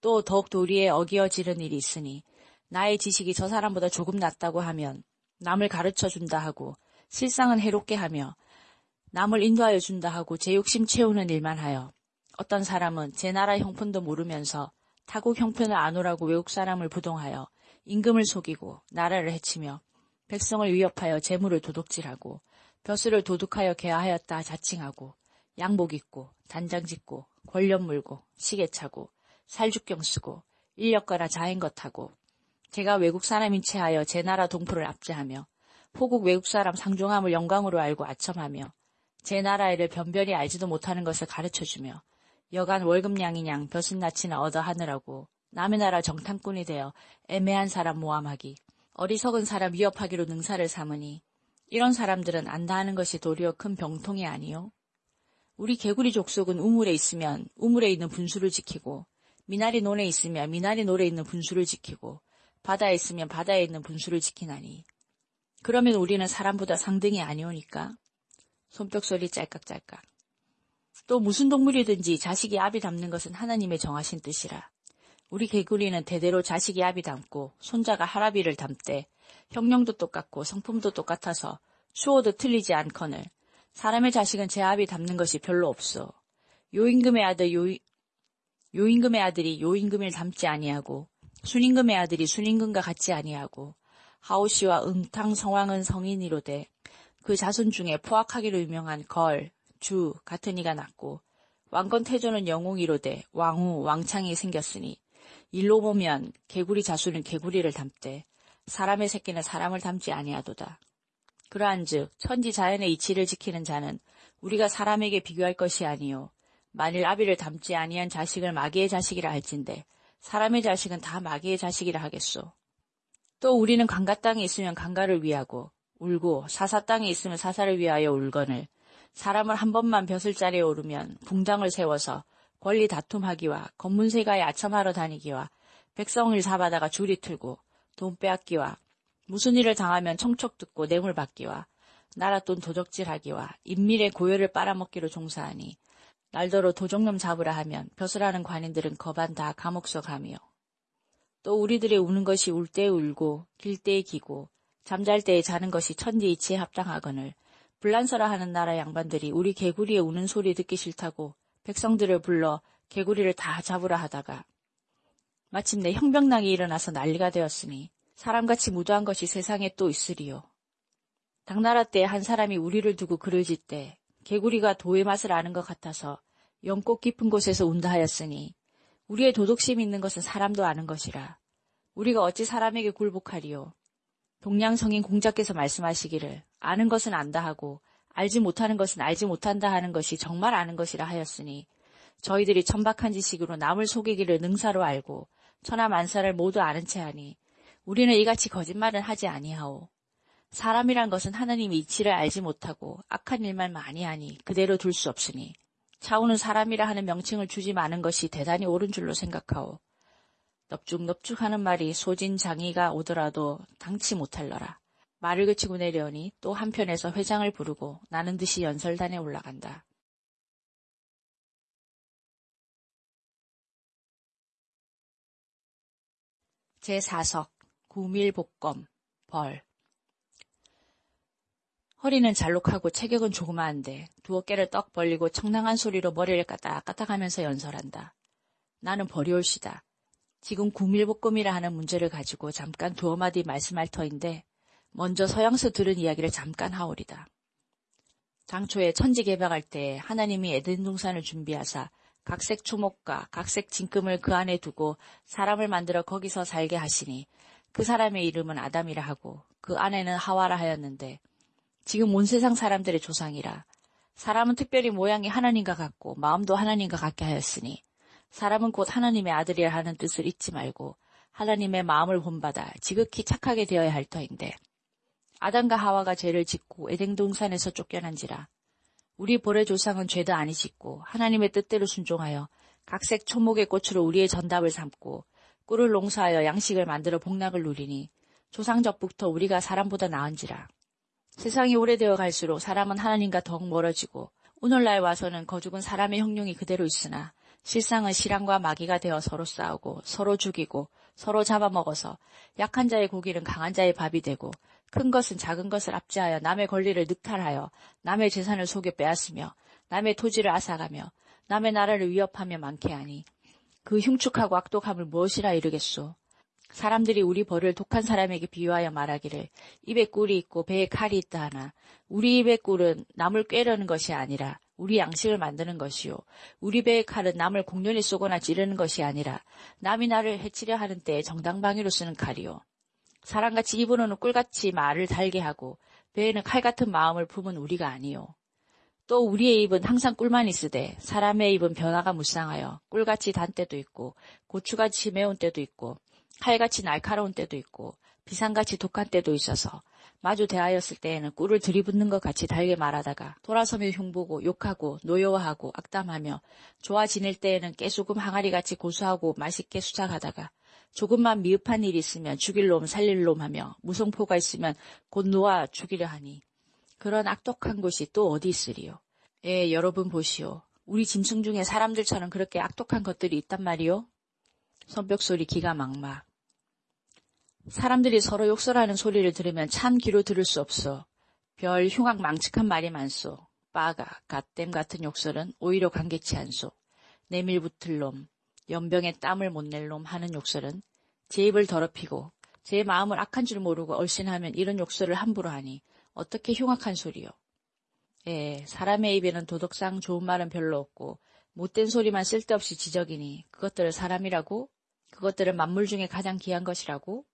또 더욱 도리에 어기어지는 일이 있으니 나의 지식이 저 사람보다 조금 낫다고 하면 남을 가르쳐 준다 하고 실상은 해롭게 하며 남을 인도하여 준다 하고 제 욕심 채우는 일만 하여 어떤 사람은 제 나라 형편도 모르면서 타국 형편을 안 오라고 외국 사람을 부동하여 임금을 속이고 나라를 해치며 백성을 위협하여 재물을 도둑질하고 벼슬을 도둑하여 개하였다 자칭하고 양복 입고 단장 짓고 권력 물고 시계 차고 살죽경 쓰고 인력거나 자행것 하고 제가 외국 사람인 체하여 제 나라 동포를 압제하며 호국 외국 사람 상종함을 영광으로 알고 아첨하며 제 나라 일을 변변히 알지도 못하는 것을 가르쳐주며 여간 월급량이냥 벼슬나치나 얻어 하느라고 남의 나라 정탐꾼이 되어 애매한 사람 모함하기 어리석은 사람 위협하기로 능사를 삼으니 이런 사람들은 안다 하는 것이 도리어 큰 병통이 아니요. 우리 개구리 족속은 우물에 있으면 우물에 있는 분수를 지키고 미나리 논에 있으면 미나리 논에 있는 분수를 지키고 바다에 있으면 바다에 있는 분수를 지키나니. 그러면 우리는 사람보다 상등이 아니오니까. 손뼉 소리 짤깍짤깍. 또 무슨 동물이든지 자식이 압이 담는 것은 하나님의 정하신 뜻이라. 우리 개구리는 대대로 자식이 압이 담고 손자가 하라비를 담되 형령도 똑같고 성품도 똑같아서 수호도 틀리지 않거늘. 사람의 자식은 제 압이 담는 것이 별로 없어 요임금의 아들 요 요임금의 아들이 요임금을 담지 아니하고 순임금의 아들이 순임금과 같지 아니하고 하오시와 응탕 성왕은 성인이로되 그 자손 중에 포악하기로 유명한 걸, 주 같은 이가 났고 왕건 태조는 영웅이로되 왕후, 왕창이 생겼으니 일로 보면 개구리 자손은 개구리를 담되 사람의 새끼는 사람을 담지 아니하도다. 그러한즉 천지 자연의 이치를 지키는 자는 우리가 사람에게 비교할 것이 아니요 만일 아비를 담지 아니한 자식을 마귀의 자식이라 할진대 사람의 자식은 다 마귀의 자식이라 하겠소. 또 우리는 강가 땅에 있으면 강가를 위하고 울고 사사 땅에 있으면 사사를 위하여 울거늘 사람을 한 번만 벼슬 자리에 오르면 붕당을 세워서 권리 다툼하기와 검문세가에 아첨하러 다니기와 백성을 잡아다가 줄이 틀고 돈 빼앗기와 무슨 일을 당하면 청촉 듣고 뇌물 받기와 나라 돈 도적질하기와 인밀의 고열을 빨아먹기로 종사하니 날더러 도적놈 잡으라 하면 벼슬하는 관인들은 거반 다 감옥서 가며 또 우리들의 우는 것이 울 때에 울고 길 때에 기고 잠잘 때에 자는 것이 천지이치에 합당하거늘 불란서라 하는 나라 양반들이 우리 개구리의 우는 소리 듣기 싫다고 백성들을 불러 개구리를 다 잡으라 하다가 마침내 형병락이 일어나서 난리가 되었으니 사람같이 무도한 것이 세상에 또 있으리요. 당나라 때 한 사람이 우리를 두고 글을 짓때 개구리가 도의 맛을 아는 것 같아서 영꽃 깊은 곳에서 운다 하였으니 우리의 도덕심 있는 것은 사람도 아는 것이라. 우리가 어찌 사람에게 굴복하리요. 동양성인 공자께서 말씀하시기를 아는 것은 안다 하고 알지 못하는 것은 알지 못한다 하는 것이 정말 아는 것이라 하였으니 저희들이 천박한 지식으로 남을 속이기를 능사로 알고 천하 만사를 모두 아는 채 하니 우리는 이같이 거짓말은 하지 아니하오. 사람이란 것은 하나님이 이치를 알지 못하고 악한 일만 많이 하니 그대로 둘 수 없으니 차오는 사람이라 하는 명칭을 주지 마는 것이 대단히 옳은 줄로 생각하오. 넙죽넙죽 하는 말이 소진 장이가 오더라도 당치 못할러라. 말을 그치고 내려오니 또 한편에서 회장을 부르고 나는 듯이 연설단에 올라간다. 제4석 구밀복검 벌 허리는 잘록하고 체격은 조그마한데 두 어깨를 떡 벌리고 청량한 소리로 머리를 까딱까딱 하면서 연설한다. 나는 버리올시다. 지금 구밀복검이라 하는 문제를 가지고 잠깐 두어 마디 말씀할 터인데 먼저 서양서 들은 이야기를 잠깐 하오리다. 당초에 천지 개방할 때 하나님이 에덴 동산을 준비하사 각색 초목과 각색 진금을 그 안에 두고 사람을 만들어 거기서 살게 하시니 그 사람의 이름은 아담이라 하고 그 아내는 하와라 하였는데 지금 온 세상 사람들의 조상이라. 사람은 특별히 모양이 하나님과 같고 마음도 하나님과 같게 하였으니 사람은 곧 하나님의 아들이라 하는 뜻을 잊지 말고 하나님의 마음을 본받아 지극히 착하게 되어야 할 터인데 아담과 하와가 죄를 짓고 에덴 동산에서 쫓겨난지라 우리 보레 조상은 죄도 아니 짓고 하나님의 뜻대로 순종하여 각색 초목의 꽃으로 우리의 전답을 삼고 꿀을 농사하여 양식을 만들어 복락을 누리니 조상적부터 우리가 사람보다 나은지라. 세상이 오래되어 갈수록 사람은 하나님과 더욱 멀어지고 오늘날 와서는 거죽은 사람의 형용이 그대로 있으나 실상은 실랑과 마귀가 되어 서로 싸우고 서로 죽이고 서로 잡아먹어서 약한 자의 고기는 강한 자의 밥이 되고 큰 것은 작은 것을 압제하여 남의 권리를 늑탈하여 남의 재산을 속여 빼앗으며 남의 토지를 앗아가며 남의 나라를 위협하며 많게 하니 그 흉측하고 악독함을 무엇이라 이르겠소. 사람들이 우리 벌을 독한 사람에게 비유하여 말하기를 입에 꿀이 있고 배에 칼이 있다 하나 우리 입의 꿀은 남을 꿰려는 것이 아니라 우리 양식을 만드는 것이요. 우리 배의 칼은 남을 공연히 쏘거나 찌르는 것이 아니라 남이 나를 해치려 하는 때에 정당방위로 쓰는 칼이요. 사람같이 입으로는 꿀같이 말을 달게 하고 배에는 칼 같은 마음을 품은 우리가 아니요. 또 우리의 입은 항상 꿀만 있으되 사람의 입은 변화가 무쌍하여 꿀같이 단 때도 있고 고추같이 매운 때도 있고 칼같이 날카로운 때도 있고 비상같이 독한 때도 있어서 마주 대하였을 때에는 꿀을 들이붓는 것 같이 달게 말하다가 돌아서며 흉보고 욕하고 노여워하고 악담하며 좋아 지낼 때에는 깨소금 항아리같이 고소하고 맛있게 수작하다가 조금만 미흡한 일이 있으면 죽일 놈 살릴 놈 하며 무성포가 있으면 곧 놓아 죽이려 하니 그런 악독한 곳이 또 어디 있으리요. 예, 여러분 보시오. 우리 짐승 중에 사람들처럼 그렇게 악독한 것들이 있단 말이오. 손뼉 소리 기가 막막. 사람들이 서로 욕설하는 소리를 들으면 참 귀로 들을 수 없어. 별 흉악 망측한 말이 많소. 빠가, 갓댐 같은 욕설은 오히려 관계치 않소. 내밀 붙을 놈, 연병에 땀을 못 낼 놈 하는 욕설은 제 입을 더럽히고 제 마음을 악한 줄 모르고 얼씬하면 이런 욕설을 함부로 하니 어떻게 흉악한 소리요. 예, 사람의 입에는 도덕상 좋은 말은 별로 없고 못된 소리만 쓸데없이 지적이니 그것들을 사람이라고? 그것들은 만물 중에 가장 귀한 것이라고?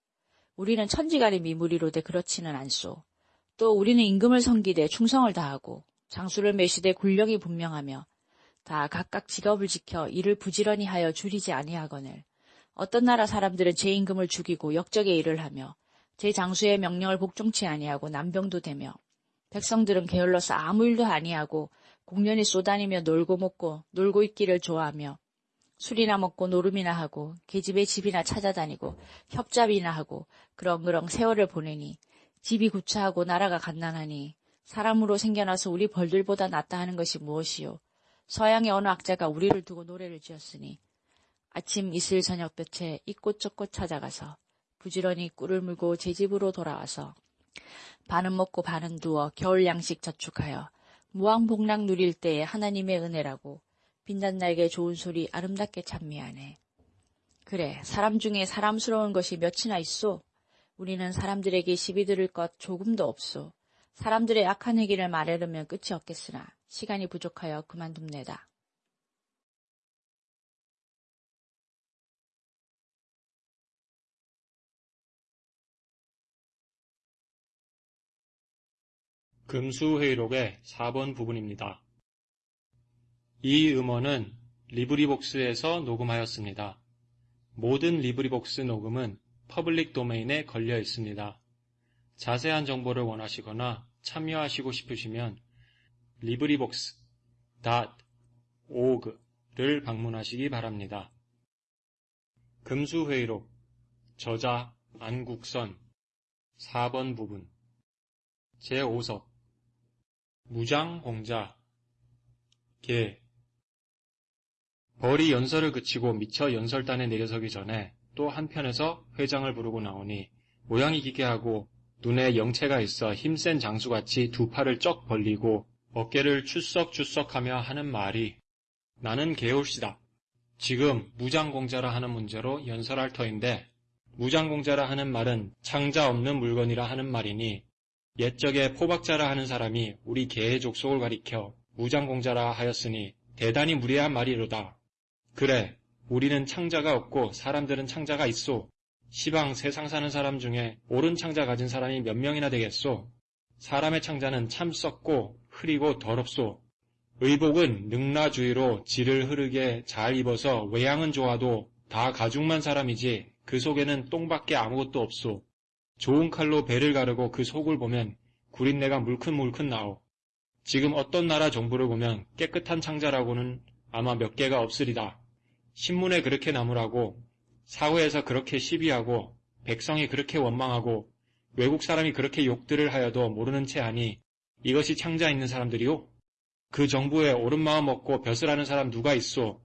우리는 천지간의 미물이로되 그렇지는 않소. 또 우리는 임금을 섬기되 충성을 다하고 장수를 매시되 군령이 분명하며 다 각각 직업을 지켜 일을 부지런히 하여 줄이지 아니하거늘 어떤 나라 사람들은 제 임금을 죽이고 역적의 일을 하며 제 장수의 명령을 복종치 아니하고 남병도 되며 백성들은 게을러서 아무 일도 아니하고 공연히 쏘다니며 놀고 먹고 놀고 있기를 좋아하며 술이나 먹고 노름이나 하고 계집의 집이나 찾아다니고 협잡이나 하고 그렁그렁 세월을 보내니 집이 구차하고 나라가 갓난하니 사람으로 생겨나서 우리 벌들보다 낫다 하는 것이 무엇이요. 서양의 어느 악자가 우리를 두고 노래를 지었으니 아침 이슬 저녁 볕에 이꽃 저꽃 찾아가서 부지런히 꿀을 물고 제 집으로 돌아와서 반은 먹고 반은 두어 겨울 양식 저축하여 무왕복락 누릴 때에 하나님의 은혜라고 빛난 날개 좋은 소리 아름답게 찬미하네. 그래 사람 중에 사람스러운 것이 몇이나 있소? 우리는 사람들에게 시비 들을 것 조금도 없소. 사람들의 악한 얘기를 말하려면 끝이 없겠으나 시간이 부족하여 그만둡니다. 금수회의록의 4번 부분입니다. 이 음원은 LibriVox에서 녹음하였습니다. 모든 LibriVox 녹음은 public domain에 걸려 있습니다. 자세한 정보를 원하시거나 참여하시고 싶으시면 librivox.org를 방문하시기 바랍니다. 금수회의록 저자 안국선 4번 부분 제5석 무장공자 개 벌이 연설을 그치고 미처 연설단에 내려서기 전에 또 한편에서 회장을 부르고 나오니 모양이 기괴하고 눈에 영체가 있어 힘센 장수같이 두 팔을 쩍 벌리고 어깨를 출석출석하며 하는 말이 나는 개울씨다. 지금 무장공자라 하는 문제로 연설할 터인데 무장공자라 하는 말은 창자 없는 물건이라 하는 말이니 옛적에 포박자라 하는 사람이 우리 개의 족속을 가리켜 무장공자라 하였으니 대단히 무례한 말이로다. 그래, 우리는 창자가 없고 사람들은 창자가 있소. 시방 세상 사는 사람 중에 옳은 창자 가진 사람이 몇 명이나 되겠소. 사람의 창자는 참 썩고 흐리고 더럽소. 의복은 능라주의로 질을 흐르게 잘 입어서 외양은 좋아도 다 가죽만 사람이지 그 속에는 똥밖에 아무것도 없소. 좋은 칼로 배를 가르고 그 속을 보면 구린내가 물큰물큰 나오. 지금 어떤 나라 정부를 보면 깨끗한 창자라고는 아마 몇 개가 없으리다. 신문에 그렇게 나무라고 사회에서 그렇게 시비하고 백성이 그렇게 원망하고 외국 사람이 그렇게 욕들을 하여도 모르는 채 하니 이것이 창자 있는 사람들이요? 그 정부에 옳은 마음 먹고 벼슬 하는 사람 누가 있소?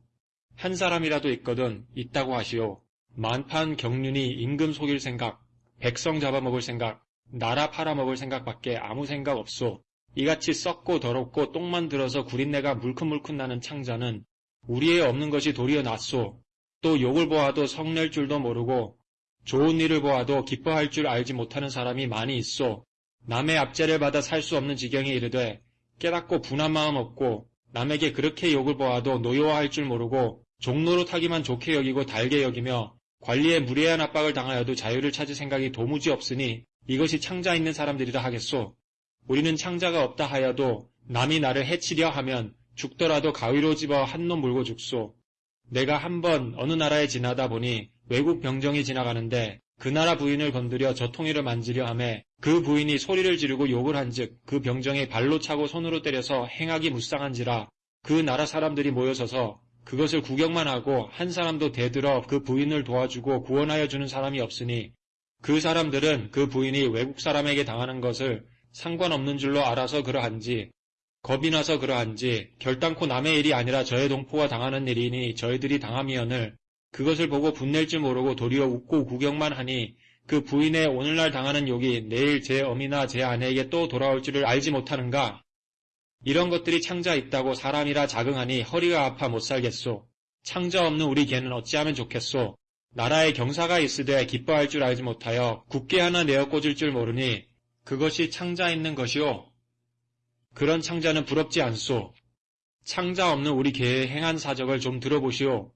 한 사람이라도 있거든 있다고 하시오. 만판 경륜이 임금 속일 생각, 백성 잡아먹을 생각, 나라 팔아먹을 생각밖에 아무 생각 없소. 이같이 썩고 더럽고 똥만 들어서 구린내가 물큰물큰 나는 창자는 우리의 없는 것이 도리어 낫소. 또 욕을 보아도 성낼 줄도 모르고 좋은 일을 보아도 기뻐할 줄 알지 못하는 사람이 많이 있소. 남의 압제를 받아 살 수 없는 지경에 이르되 깨닫고 분한 마음 없고 남에게 그렇게 욕을 보아도 노여워할 줄 모르고 종로로 타기만 좋게 여기고 달게 여기며 관리에 무례한 압박을 당하여도 자유를 찾을 생각이 도무지 없으니 이것이 창자 있는 사람들이라 하겠소. 우리는 창자가 없다 하여도 남이 나를 해치려 하면 죽더라도 가위로 집어 한 놈 물고 죽소. 내가 한 번 어느 나라에 지나다 보니 외국 병정이 지나가는데 그 나라 부인을 건드려 저통이를 만지려 함에 그 부인이 소리를 지르고 욕을 한즉 그 병정이 발로 차고 손으로 때려서 행하기 무쌍한지라 그 나라 사람들이 모여서서 그것을 구경만 하고 한 사람도 대들어 그 부인을 도와주고 구원하여 주는 사람이 없으니 그 사람들은 그 부인이 외국 사람에게 당하는 것을 상관없는 줄로 알아서 그러한지 겁이 나서 그러한지 결단코 남의 일이 아니라 저의 동포가 당하는 일이니 저희들이 당함이언을 그것을 보고 분낼 줄 모르고 도리어 웃고 구경만 하니 그 부인의 오늘날 당하는 욕이 내일 제 어미나 제 아내에게 또 돌아올 줄을 알지 못하는가? 이런 것들이 창자 있다고 사람이라 자긍하니 허리가 아파 못 살겠소. 창자 없는 우리 개는 어찌하면 좋겠소. 나라에 경사가 있으되 기뻐할 줄 알지 못하여 굳게 하나 내어 꽂을 줄 모르니 그것이 창자 있는 것이오. 그런 창자는 부럽지 않소. 창자 없는 우리 개의 행한 사적을 좀 들어보시오.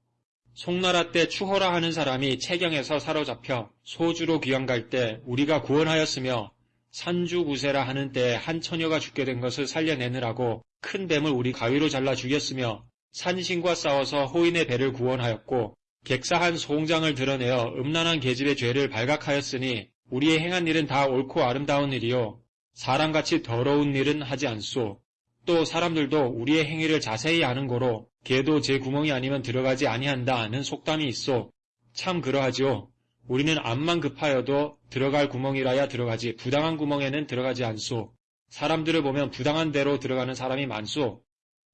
송나라 때 추호라 하는 사람이 채경에서 사로잡혀 소주로 귀양 갈때 우리가 구원하였으며 산주구세라 하는 때에 한 처녀가 죽게 된 것을 살려내느라고 큰 뱀을 우리 가위로 잘라 죽였으며 산신과 싸워서 호인의 배를 구원하였고 객사한 소홍장을 드러내어 음란한 계집의 죄를 발각하였으니 우리의 행한 일은 다 옳고 아름다운 일이요 사람같이 더러운 일은 하지 않소. 또 사람들도 우리의 행위를 자세히 아는 거로 개도 제 구멍이 아니면 들어가지 아니한다는 속담이 있어. 참 그러하지요. 우리는 암만 급하여도 들어갈 구멍이라야 들어가지 부당한 구멍에는 들어가지 않소. 사람들을 보면 부당한 대로 들어가는 사람이 많소.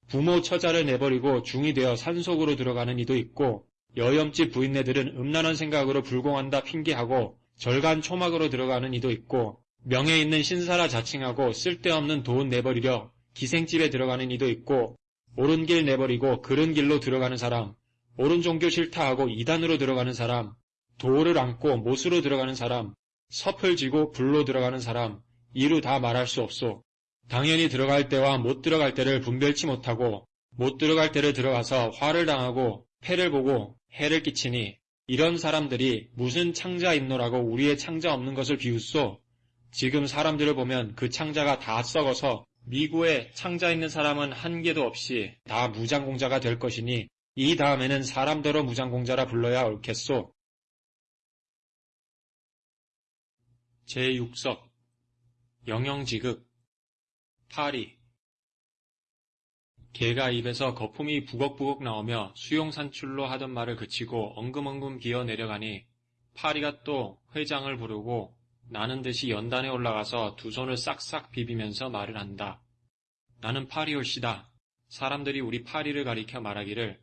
부모 처자를 내버리고 중이 되어 산속으로 들어가는 이도 있고 여염집 부인네들은 음란한 생각으로 불공한다 핑계하고 절간 초막으로 들어가는 이도 있고 명예 있는 신사라 자칭하고 쓸데없는 돈 내버리려 기생집에 들어가는 이도 있고 옳은 길 내버리고 그른 길로 들어가는 사람, 옳은 종교 싫다 하고 이단으로 들어가는 사람, 도를 안고 못으로 들어가는 사람, 섭을 지고 불로 들어가는 사람, 이루 다 말할 수 없소. 당연히 들어갈 때와 못 들어갈 때를 분별치 못하고 못 들어갈 때를 들어가서 화를 당하고 패를 보고 해를 끼치니 이런 사람들이 무슨 창자 있노라고 우리의 창자 없는 것을 비웃소. 지금 사람들을 보면 그 창자가 다 썩어서 미국에 창자 있는 사람은 한 개도 없이 다 무장공자가 될 것이니 이 다음에는 사람더러 무장공자라 불러야 옳겠소. 제6석 영영지극 파리 개가 입에서 거품이 부걱부걱 나오며 수용산출로 하던 말을 그치고 엉금엉금 기어 내려가니 파리가 또 회장을 부르고 나는 듯이 연단에 올라가서 두 손을 싹싹 비비면서 말을 한다. 나는 파리올시다. 사람들이 우리 파리를 가리켜 말하기를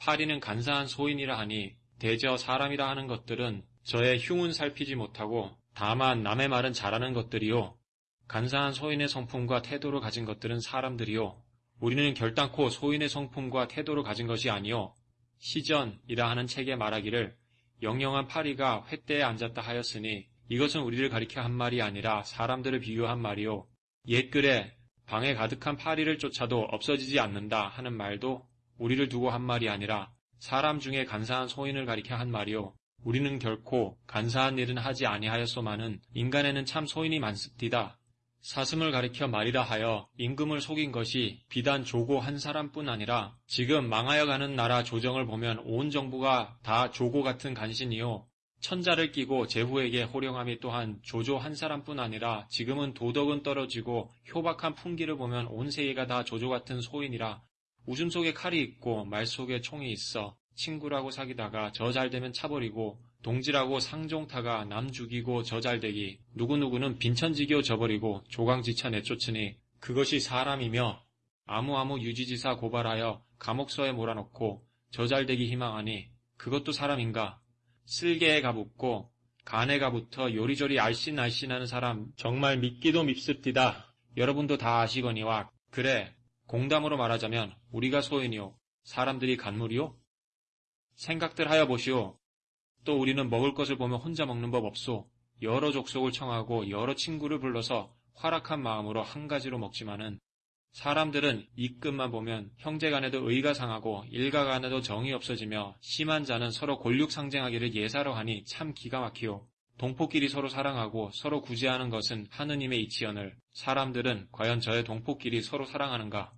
파리는 간사한 소인이라 하니 대저 사람이라 하는 것들은 저의 흉은 살피지 못하고 다만 남의 말은 잘하는 것들이요. 간사한 소인의 성품과 태도를 가진 것들은 사람들이요. 우리는 결단코 소인의 성품과 태도를 가진 것이 아니요. 시전이라 하는 책에 말하기를 영영한 파리가 횃대에 앉았다 하였으니 이것은 우리를 가리켜 한 말이 아니라 사람들을 비유한 말이요. 옛글에 방에 가득한 파리를 쫓아도 없어지지 않는다 하는 말도 우리를 두고 한 말이 아니라 사람 중에 간사한 소인을 가리켜 한 말이요. 우리는 결코 간사한 일은 하지 아니하였소마는 인간에는 참 소인이 많습디다. 사슴을 가리켜 말이라 하여 임금을 속인 것이 비단 조고 한 사람뿐 아니라 지금 망하여 가는 나라 조정을 보면 온 정부가 다 조고 같은 간신이요. 천자를 끼고 제후에게 호령함이 또한 조조 한 사람뿐 아니라 지금은 도덕은 떨어지고 효박한 풍기를 보면 온 세계가 다 조조 같은 소인이라 웃음 속에 칼이 있고 말 속에 총이 있어 친구라고 사귀다가 저 잘되면 차버리고 동지라고 상종타가 남 죽이고 저 잘되기 누구누구는 빈천지교 저버리고 조강지차 내쫓으니 그것이 사람이며 아무아무 유지지사 고발하여 감옥서에 몰아넣고 저 잘되기 희망하니 그것도 사람인가 쓸개에 가 붙고 간에 가 붙어 요리조리 알씬알씬하는 사람 정말 믿기도 밉습디다. 여러분도 다 아시거니와 그래 공담으로 말하자면 우리가 소인이요 사람들이 간물이요 생각들 하여 보시오. 또 우리는 먹을 것을 보면 혼자 먹는 법 없소. 여러 족속을 청하고 여러 친구를 불러서 활악한 마음으로 한 가지로 먹지만은 사람들은 이 끝만 보면 형제간에도 의가 상하고 일가간에도 정이 없어지며 심한 자는 서로 골육 상쟁하기를 예사로 하니 참 기가 막히오. 동포끼리 서로 사랑하고 서로 구제하는 것은 하느님의 이치언을 사람들은 과연 저의 동포끼리 서로 사랑하는가?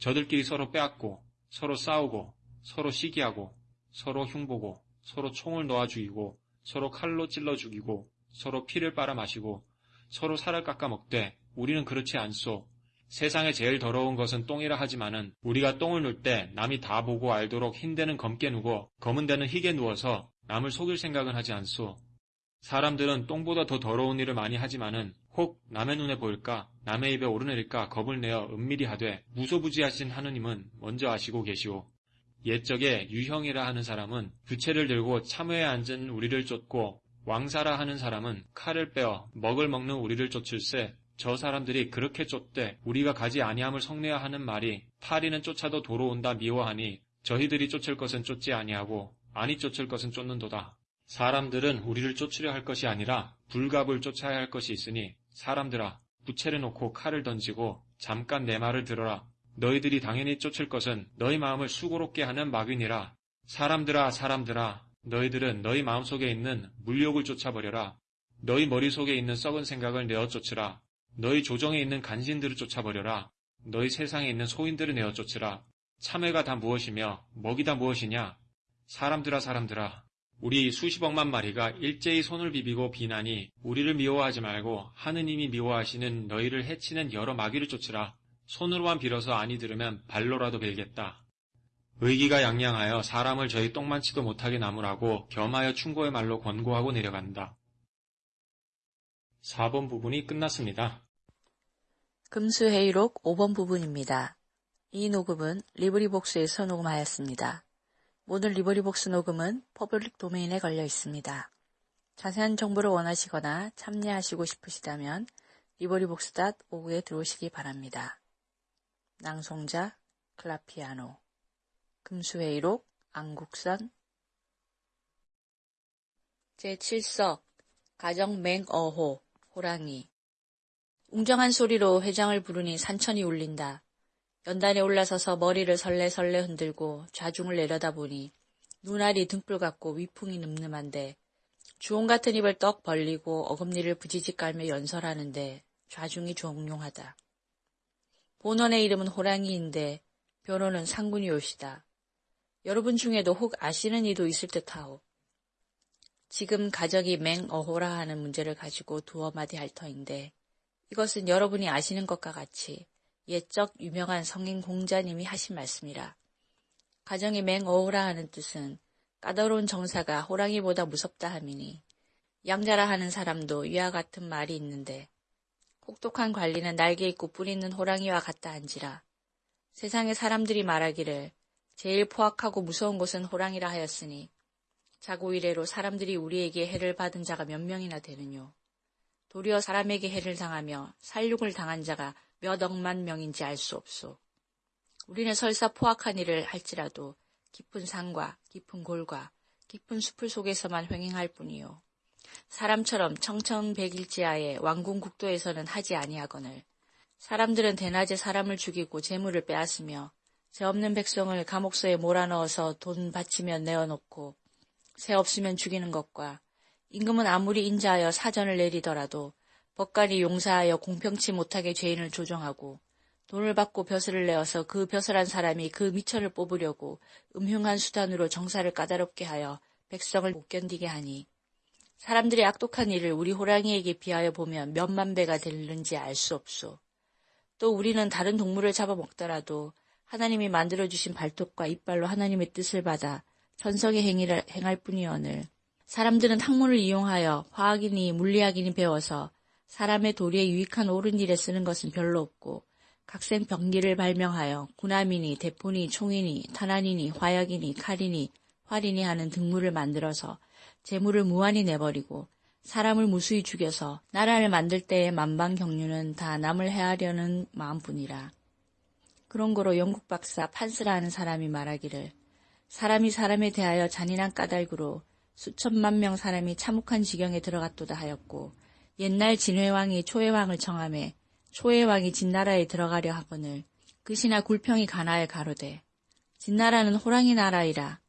저들끼리 서로 빼앗고 서로 싸우고 서로 시기하고 서로 흉보고 서로 총을 놓아 죽이고 서로 칼로 찔러 죽이고 서로 피를 빨아 마시고 서로 살을 깎아 먹되 우리는 그렇지 않소. 세상에 제일 더러운 것은 똥이라 하지만은 우리가 똥을 눌 때 남이 다 보고 알도록 흰 데는 검게 누고 검은 데는 희게 누워서 남을 속일 생각은 하지 않소. 사람들은 똥보다 더 더러운 일을 많이 하지만은 혹 남의 눈에 보일까 남의 입에 오르내릴까 겁을 내어 은밀히 하되 무소부지하신 하느님은 먼저 아시고 계시오. 옛적에 유형이라 하는 사람은 부채를 들고 참외에 앉은 우리를 쫓고 왕사라 하는 사람은 칼을 빼어 먹을 먹는 우리를 쫓을세 저 사람들이 그렇게 쫓되 우리가 가지 아니함을 성내야 하는 말이 파리는 쫓아도 도로 온다 미워하니 저희들이 쫓을 것은 쫓지 아니하고 아니 쫓을 것은 쫓는도다. 사람들은 우리를 쫓으려 할 것이 아니라 불갑을 쫓아야 할 것이 있으니 사람들아 부채를 놓고 칼을 던지고 잠깐 내 말을 들어라. 너희들이 당연히 쫓을 것은 너희 마음을 수고롭게 하는 막인이라. 사람들아 사람들아 너희들은 너희 마음속에 있는 물욕을 쫓아버려라. 너희 머릿속에 있는 썩은 생각을 내어 쫓으라. 너희 조정에 있는 간신들을 쫓아버려라. 너희 세상에 있는 소인들을 내어 쫓으라. 참외가 다 무엇이며 먹이 다 무엇이냐? 사람들아 사람들아 우리 수십억만 마리가 일제히 손을 비비고 비나니 우리를 미워하지 말고 하느님이 미워하시는 너희를 해치는 여러 마귀를 쫓으라. 손으로만 빌어서 아니 들으면 발로라도 빌겠다. 의기가 양양하여 사람을 저희 똥만치도 못하게 나무라고 겸하여 충고의 말로 권고하고 내려간다. 4번 부분이 끝났습니다. 금수회의록 5번 부분입니다. 이 녹음은 LibriVox에서 녹음하였습니다. 모든 LibriVox 녹음은 public domain에 걸려 있습니다. 자세한 정보를 원하시거나 참여하시고 싶으시다면 LibriVox.org에 들어오시기 바랍니다. 낭송자 클라피아노 금수회의록 안국선 제7석 가정 맹어호 호랑이 웅정한 소리로 회장을 부르니 산천이 울린다. 연단에 올라서서 머리를 설레설레 흔들고 좌중을 내려다보니 눈알이 등불 같고 위풍이 늠름한데 주홍 같은 입을 떡 벌리고 어금니를 부지직 깔며 연설하는데 좌중이 종용하다. 본원의 이름은 호랑이인데 변호는 상군이 옷이다. 여러분 중에도 혹 아시는 이도 있을 듯하오. 지금 가정이 맹어호라 하는 문제를 가지고 두어 마디 할 터인데 이것은 여러분이 아시는 것과 같이 옛적 유명한 성인 공자님이 하신 말씀이라. 가정이 맹어호라 하는 뜻은 까다로운 정사가 호랑이보다 무섭다 함이니 양자라 하는 사람도 위와 같은 말이 있는데 혹독한 관리는 날개 있고 뿔 있는 호랑이와 같다 한지라. 세상의 사람들이 말하기를 제일 포악하고 무서운 곳은 호랑이라 하였으니 자고 이래로 사람들이 우리에게 해를 받은 자가 몇 명이나 되느뇨. 도리어 사람에게 해를 당하며 살육을 당한 자가 몇 억만 명인지 알 수 없소. 우리는 설사 포악한 일을 할지라도 깊은 산과 깊은 골과 깊은 숲을 속에서만 횡행할 뿐이요. 사람처럼 청천백일지하에 왕궁 국도에서는 하지 아니하거늘 사람들은 대낮에 사람을 죽이고 재물을 빼앗으며 죄 없는 백성을 감옥소에 몰아넣어서 돈 바치면 내어놓고 새 없으면 죽이는 것과 임금은 아무리 인자하여 사전을 내리더라도 법관이 용사하여 공평치 못하게 죄인을 조정하고 돈을 받고 벼슬을 내어서 그 벼슬한 사람이 그 미천을 뽑으려고 음흉한 수단으로 정사를 까다롭게 하여 백성을 못 견디게 하니 사람들의 악독한 일을 우리 호랑이에게 비하여 보면 몇만 배가 되는지 알 수 없소. 또 우리는 다른 동물을 잡아먹더라도 하나님이 만들어주신 발톱과 이빨로 하나님의 뜻을 받아 천성의 행위를 행할 뿐이오늘 사람들은 학문을 이용하여 화학이니 물리학이니 배워서 사람의 도리에 유익한 옳은 일에 쓰는 것은 별로 없고 각생 병기를 발명하여 군함이니 대포니 총이니 탄환이니 화약이니 칼이니 활이니 하는 등물을 만들어서 재물을 무한히 내버리고 사람을 무수히 죽여서 나라를 만들 때의 만방경륜은 다 남을 해하려는 마음뿐이라. 그런 거로 영국 박사 판스라는 사람이 말하기를 사람이 사람에 대하여 잔인한 까닭으로 수천만 명 사람이 참혹한 지경에 들어갔도다 하였고 옛날 진회왕이 초해왕을 청함해 초해왕이 진나라에 들어가려 하거늘 그시나 굴평이 가나에 가로되 진나라는 호랑이 나라이라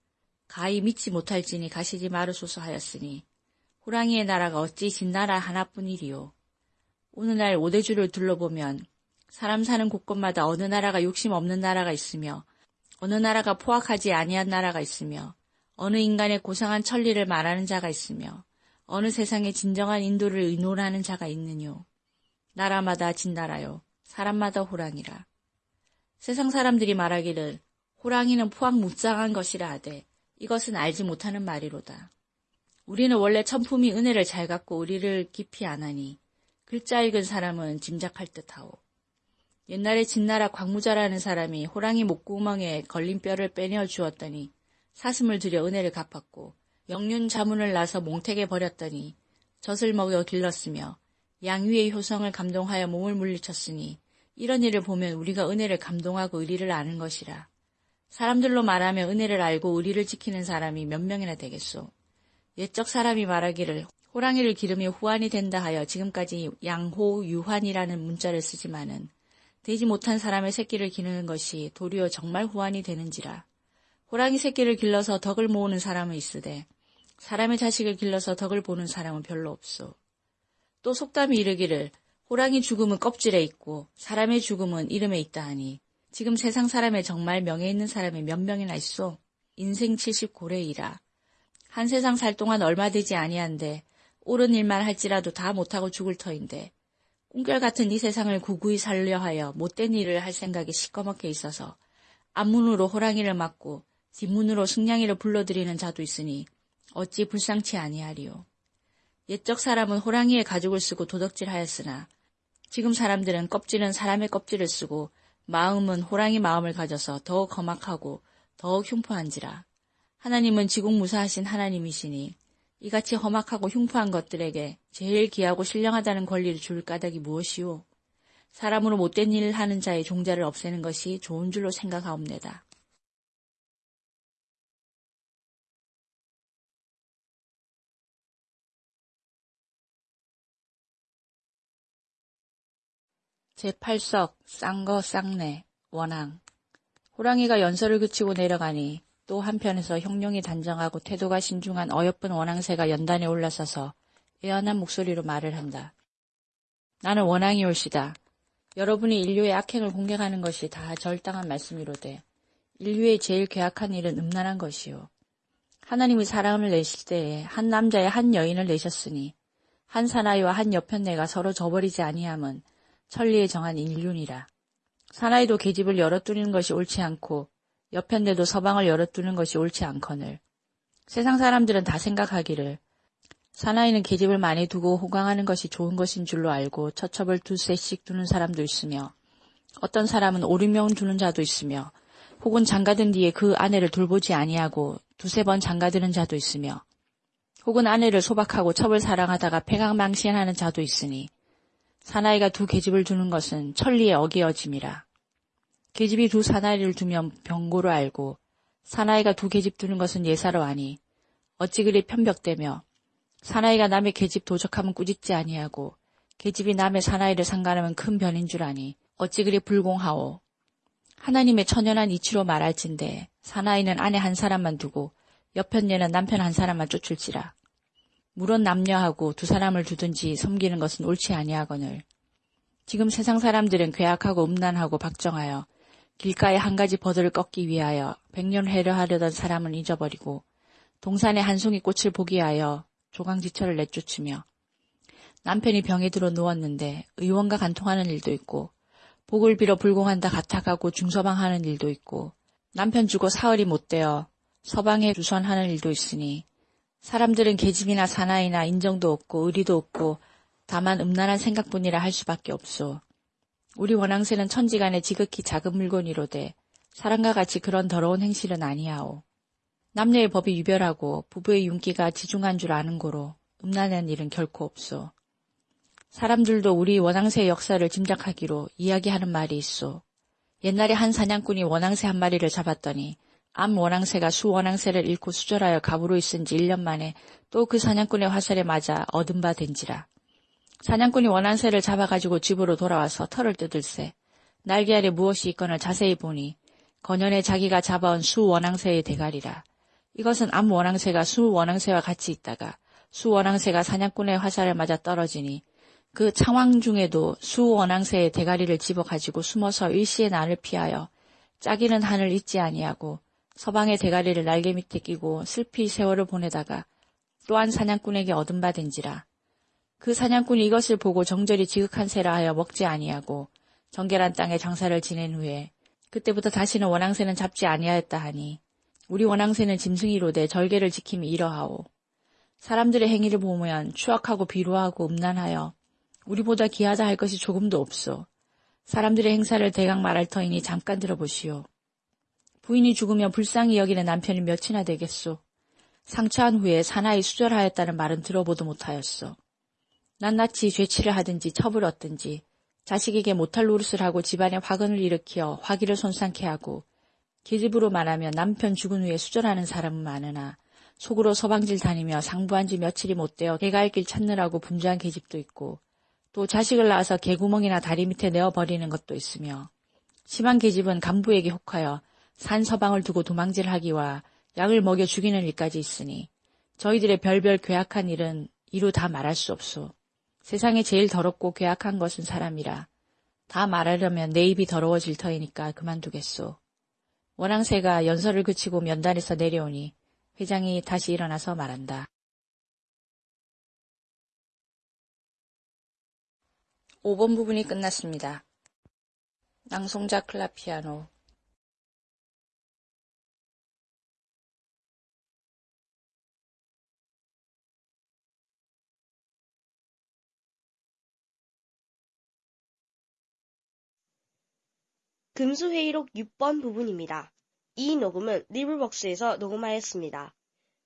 가히 믿지 못할지니 가시지 마르소서 하였으니 호랑이의 나라가 어찌 진나라 하나뿐이리요. 오늘날 오대주를 둘러보면 사람 사는 곳곳마다 어느 나라가 욕심 없는 나라가 있으며 어느 나라가 포악하지 아니한 나라가 있으며 어느 인간의 고상한 천리를 말하는 자가 있으며 어느 세상에 진정한 인도를 의논하는 자가 있느뇨. 나라마다 진나라요. 사람마다 호랑이라. 세상 사람들이 말하기를 호랑이는 포악 무쌍한 것이라 하되 이것은 알지 못하는 말이로다. 우리는 원래 천품이 은혜를 잘 갖고 우리를 깊이 안하니 글자 읽은 사람은 짐작할 듯하오. 옛날에 진나라 광무자라는 사람이 호랑이 목구멍에 걸린 뼈를 빼내어 주었더니 사슴을 들여 은혜를 갚았고 영륜 자문을 나서 몽택에 버렸더니 젖을 먹여 길렀으며 양위의 효성을 감동하여 몸을 물리쳤으니 이런 일을 보면 우리가 은혜를 감동하고 의리를 아는 것이라. 사람들로 말하며 은혜를 알고 의리를 지키는 사람이 몇 명이나 되겠소. 옛적 사람이 말하기를 호랑이를 기르며 후환이 된다 하여 지금까지 양호 유환이라는 문자를 쓰지만은 되지 못한 사람의 새끼를 기르는 것이 도리어 정말 후환이 되는지라. 호랑이 새끼를 길러서 덕을 모으는 사람은 있으되 사람의 자식을 길러서 덕을 보는 사람은 별로 없소. 또 속담이 이르기를 호랑이 죽음은 껍질에 있고 사람의 죽음은 이름에 있다 하니 지금 세상 사람의 정말 명예 있는 사람이 몇 명이나 있소? 인생 70고래이라. 한 세상 살 동안 얼마 되지 아니한데 옳은 일만 할지라도 다 못하고 죽을 터인데 꿈결 같은 이 세상을 구구히 살려 하여 못된 일을 할 생각이 시꺼멓게 있어서 앞문으로 호랑이를 맞고 뒷문으로 승냥이를 불러들이는 자도 있으니 어찌 불쌍치 아니하리요. 옛적 사람은 호랑이의 가죽을 쓰고 도덕질하였으나 지금 사람들은 껍질은 사람의 껍질을 쓰고 마음은 호랑이 마음을 가져서 더욱 험악하고 더욱 흉포한지라. 하나님은 지공무사하신 하나님이시니 이같이 험악하고 흉포한 것들에게 제일 귀하고 신령하다는 권리를 줄 까닭이 무엇이오? 사람으로 못된 일을 하는 자의 종자를 없애는 것이 좋은 줄로 생각하옵니다. 제8석 쌍거 쌍내 원앙 호랑이가 연설을 그치고 내려가니 또 한편에서 형룡이 단정하고 태도가 신중한 어여쁜 원앙새가 연단에 올라서서 애연한 목소리로 말을 한다. 나는 원앙이 올시다. 여러분이 인류의 악행을 공격하는 것이 다 절당한 말씀이로되 인류의 제일 괴악한 일은 음란한 것이요. 하나님이 사람을 내실 때에 한 남자의 한 여인을 내셨으니 한 사나이와 한 여편네가 서로 저버리지 아니함은 천리에 정한 인륜이라. 사나이도 계집을 열어두는 것이 옳지 않고 여편네도 서방을 열어두는 것이 옳지 않거늘. 세상 사람들은 다 생각하기를 사나이는 계집을 많이 두고 호강하는 것이 좋은 것인 줄로 알고 처첩을 두세씩 두는 사람도 있으며 어떤 사람은 오륙 명 두는 자도 있으며 혹은 장가든 뒤에 그 아내를 돌보지 아니하고 두세 번 장가드는 자도 있으며 혹은 아내를 소박하고 첩을 사랑하다가 폐강망신하는 자도 있으니 사나이가 두 계집을 두는 것은 천리의 어기어짐이라. 계집이 두 사나이를 두면 병고로 알고 사나이가 두 계집 두는 것은 예사로 아니 어찌 그리 편벽되며 사나이가 남의 계집 도적하면 꾸짖지 아니하고 계집이 남의 사나이를 상관하면 큰 변인 줄 아니 어찌 그리 불공하오. 하나님의 천연한 이치로 말할진대 사나이는 아내 한 사람만 두고 옆편녀는 남편 한 사람만 쫓을지라. 물론 남녀하고 두 사람을 두든지 섬기는 것은 옳지 아니하거늘. 지금 세상 사람들은 괴악하고 음란하고 박정하여 길가에 한 가지 버들을 꺾기 위하여 백년 회려 하려던 사람은 잊어버리고 동산에 한 송이 꽃을 보기 위하여 조강지처를 내쫓으며 남편이 병에 들어 누웠는데 의원과 간통하는 일도 있고 복을 빌어 불공한다 가탁하고 중서방하는 일도 있고 남편 주고 사흘이 못 되어 서방에 주선하는 일도 있으니 사람들은 계집이나 사나이나 인정도 없고 의리도 없고 다만 음란한 생각뿐이라 할 수밖에 없소. 우리 원앙새는 천지간에 지극히 작은 물건이로되 사람과 같이 그런 더러운 행실은 아니하오. 남녀의 법이 유별하고 부부의 윤기가 지중한 줄 아는 고로 음란한 일은 결코 없소. 사람들도 우리 원앙새의 역사를 짐작하기로 이야기하는 말이 있소. 옛날에 한 사냥꾼이 원앙새 한 마리를 잡았더니 암 원앙새가 수 원앙새를 잃고 수절하여 갑으로 있은 지 1년 만에 또 그 사냥꾼의 화살에 맞아 얻은 바 된지라. 사냥꾼이 원앙새를 잡아가지고 집으로 돌아와서 털을 뜯을세. 날개 아래 무엇이 있거나 자세히 보니 건연에 자기가 잡아온 수 원앙새의 대가리라. 이것은 암 원앙새가 수 원앙새와 같이 있다가 수 원앙새가 사냥꾼의 화살에 맞아 떨어지니 그 창왕 중에도 수 원앙새의 대가리를 집어가지고 숨어서 일시의 난을 피하여 짜기는 한을 잊지 아니하고 서방의 대가리를 날개 밑에 끼고 슬피 세월을 보내다가 또한 사냥꾼에게 된지라. 그 사냥꾼이 이것을 보고 정절이 지극한 새라 하여 먹지 아니하고 정결한 땅에 장사를 지낸 후에 그때부터 다시는 원앙새는 잡지 아니하였다 하니 우리 원앙새는 짐승이로되 절개를 지킴이 이러하오. 사람들의 행위를 보면 추악하고 비루하고 음란하여 우리보다 귀하다 할 것이 조금도 없소. 사람들의 행사를 대강 말할 터이니 잠깐 들어보시오. 부인이 죽으면 불쌍히 여기는 남편이 몇이나 되겠소. 상처한 후에 사나이 수절하였다는 말은 들어보도 못하였소. 낱낱이 죄치를 하든지 첩을 얻든지 자식에게 못할 노릇을 하고 집안에 화근을 일으켜 화기를 손상케 하고 계집으로 말하면 남편 죽은 후에 수절하는 사람은 많으나 속으로 서방질 다니며 상부한 지 며칠이 못 되어 개갈 길 찾느라고 분주한 계집도 있고 또 자식을 낳아서 개구멍이나 다리 밑에 내어버리는 것도 있으며 심한 계집은 간부에게 혹하여 산 서방을 두고 도망질하기와 약을 먹여 죽이는 일까지 있으니 저희들의 별별 괴악한 일은 이루 다 말할 수 없소. 세상에 제일 더럽고 괴악한 것은 사람이라. 다 말하려면 내 입이 더러워질 터이니까 그만두겠소. 원앙새가 연설을 그치고 면단에서 내려오니 회장이 다시 일어나서 말한다. 5번 부분이 끝났습니다. 낭송자 클라피아노 금수회의록 6번 부분입니다. 이 녹음은 LibriVox에서 녹음하였습니다.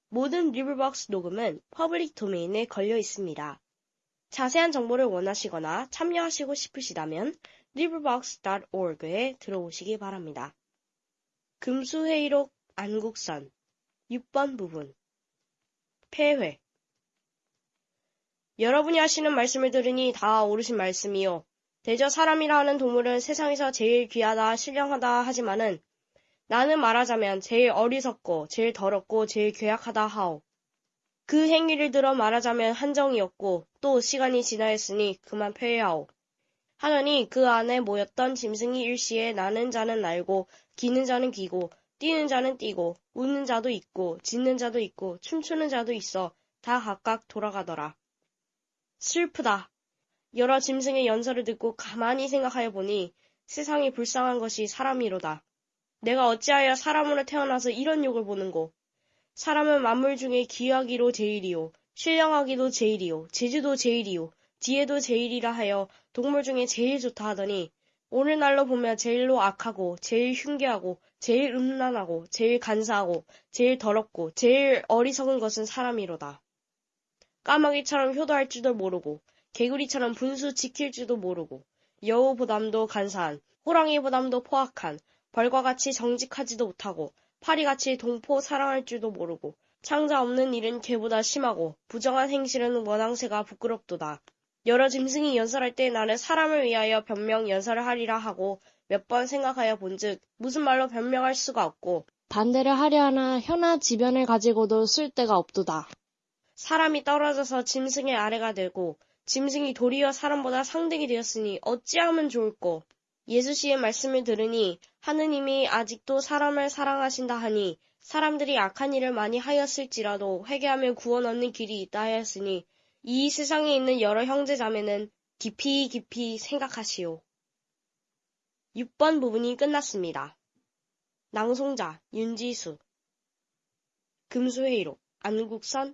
모든 LibriVox 녹음은 public domain에 걸려 있습니다. 자세한 정보를 원하시거나 참여하시고 싶으시다면 librivox.org에 들어오시기 바랍니다. 금수회의록 안국선 6번 부분 폐회 여러분이 하시는 말씀을 들으니 다 옳으신 말씀이요. 대저 사람이라 하는 동물은 세상에서 제일 귀하다, 신령하다 하지만은 나는 말하자면 제일 어리석고, 제일 더럽고, 제일 괴악하다 하오. 그 행위를 들어 말하자면 한정이었고, 또 시간이 지나였으니 그만 폐해하오. 하더니 그 안에 모였던 짐승이 일시에 나는 자는 날고, 기는 자는 기고, 뛰는 자는 뛰고, 웃는 자도 있고, 짖는 자도 있고, 춤추는 자도 있어 다 각각 돌아가더라. 슬프다. 여러 짐승의 연설을 듣고 가만히 생각하여 보니 세상이 불쌍한 것이 사람이로다. 내가 어찌하여 사람으로 태어나서 이런 욕을 보는고. 사람은 만물 중에 귀하기로 제일이요. 신령하기도 제일이요. 제주도 제일이요. 지혜도 제일이라 하여 동물 중에 제일 좋다 하더니 오늘날로 보면 제일로 악하고 제일 흉계하고 제일 음란하고 제일 간사하고 제일 더럽고 제일 어리석은 것은 사람이로다. 까마귀처럼 효도할 줄도 모르고 개구리처럼 분수 지킬 줄도 모르고 여우보담도 간사한 호랑이보담도 포악한 벌과 같이 정직하지도 못하고 파리같이 동포 사랑할 줄도 모르고 창자 없는 일은 개보다 심하고 부정한 행실은 원앙새가 부끄럽도다. 여러 짐승이 연설할 때 나는 사람을 위하여 변명 연설을 하리라 하고 몇 번 생각하여 본즉 무슨 말로 변명할 수가 없고 반대를 하려 하나 혀나 지변을 가지고도 쓸 데가 없도다. 사람이 떨어져서 짐승의 아래가 되고 짐승이 도리어 사람보다 상등이 되었으니 어찌하면 좋을꼬. 예수 씨의 말씀을 들으니 하느님이 아직도 사람을 사랑하신다 하니 사람들이 악한 일을 많이 하였을지라도 회개하면 구원 얻는 길이 있다 하였으니 이 세상에 있는 여러 형제 자매는 깊이 깊이 생각하시오. 6번 부분이 끝났습니다. 낭송자 윤지수 금수회의록 안국선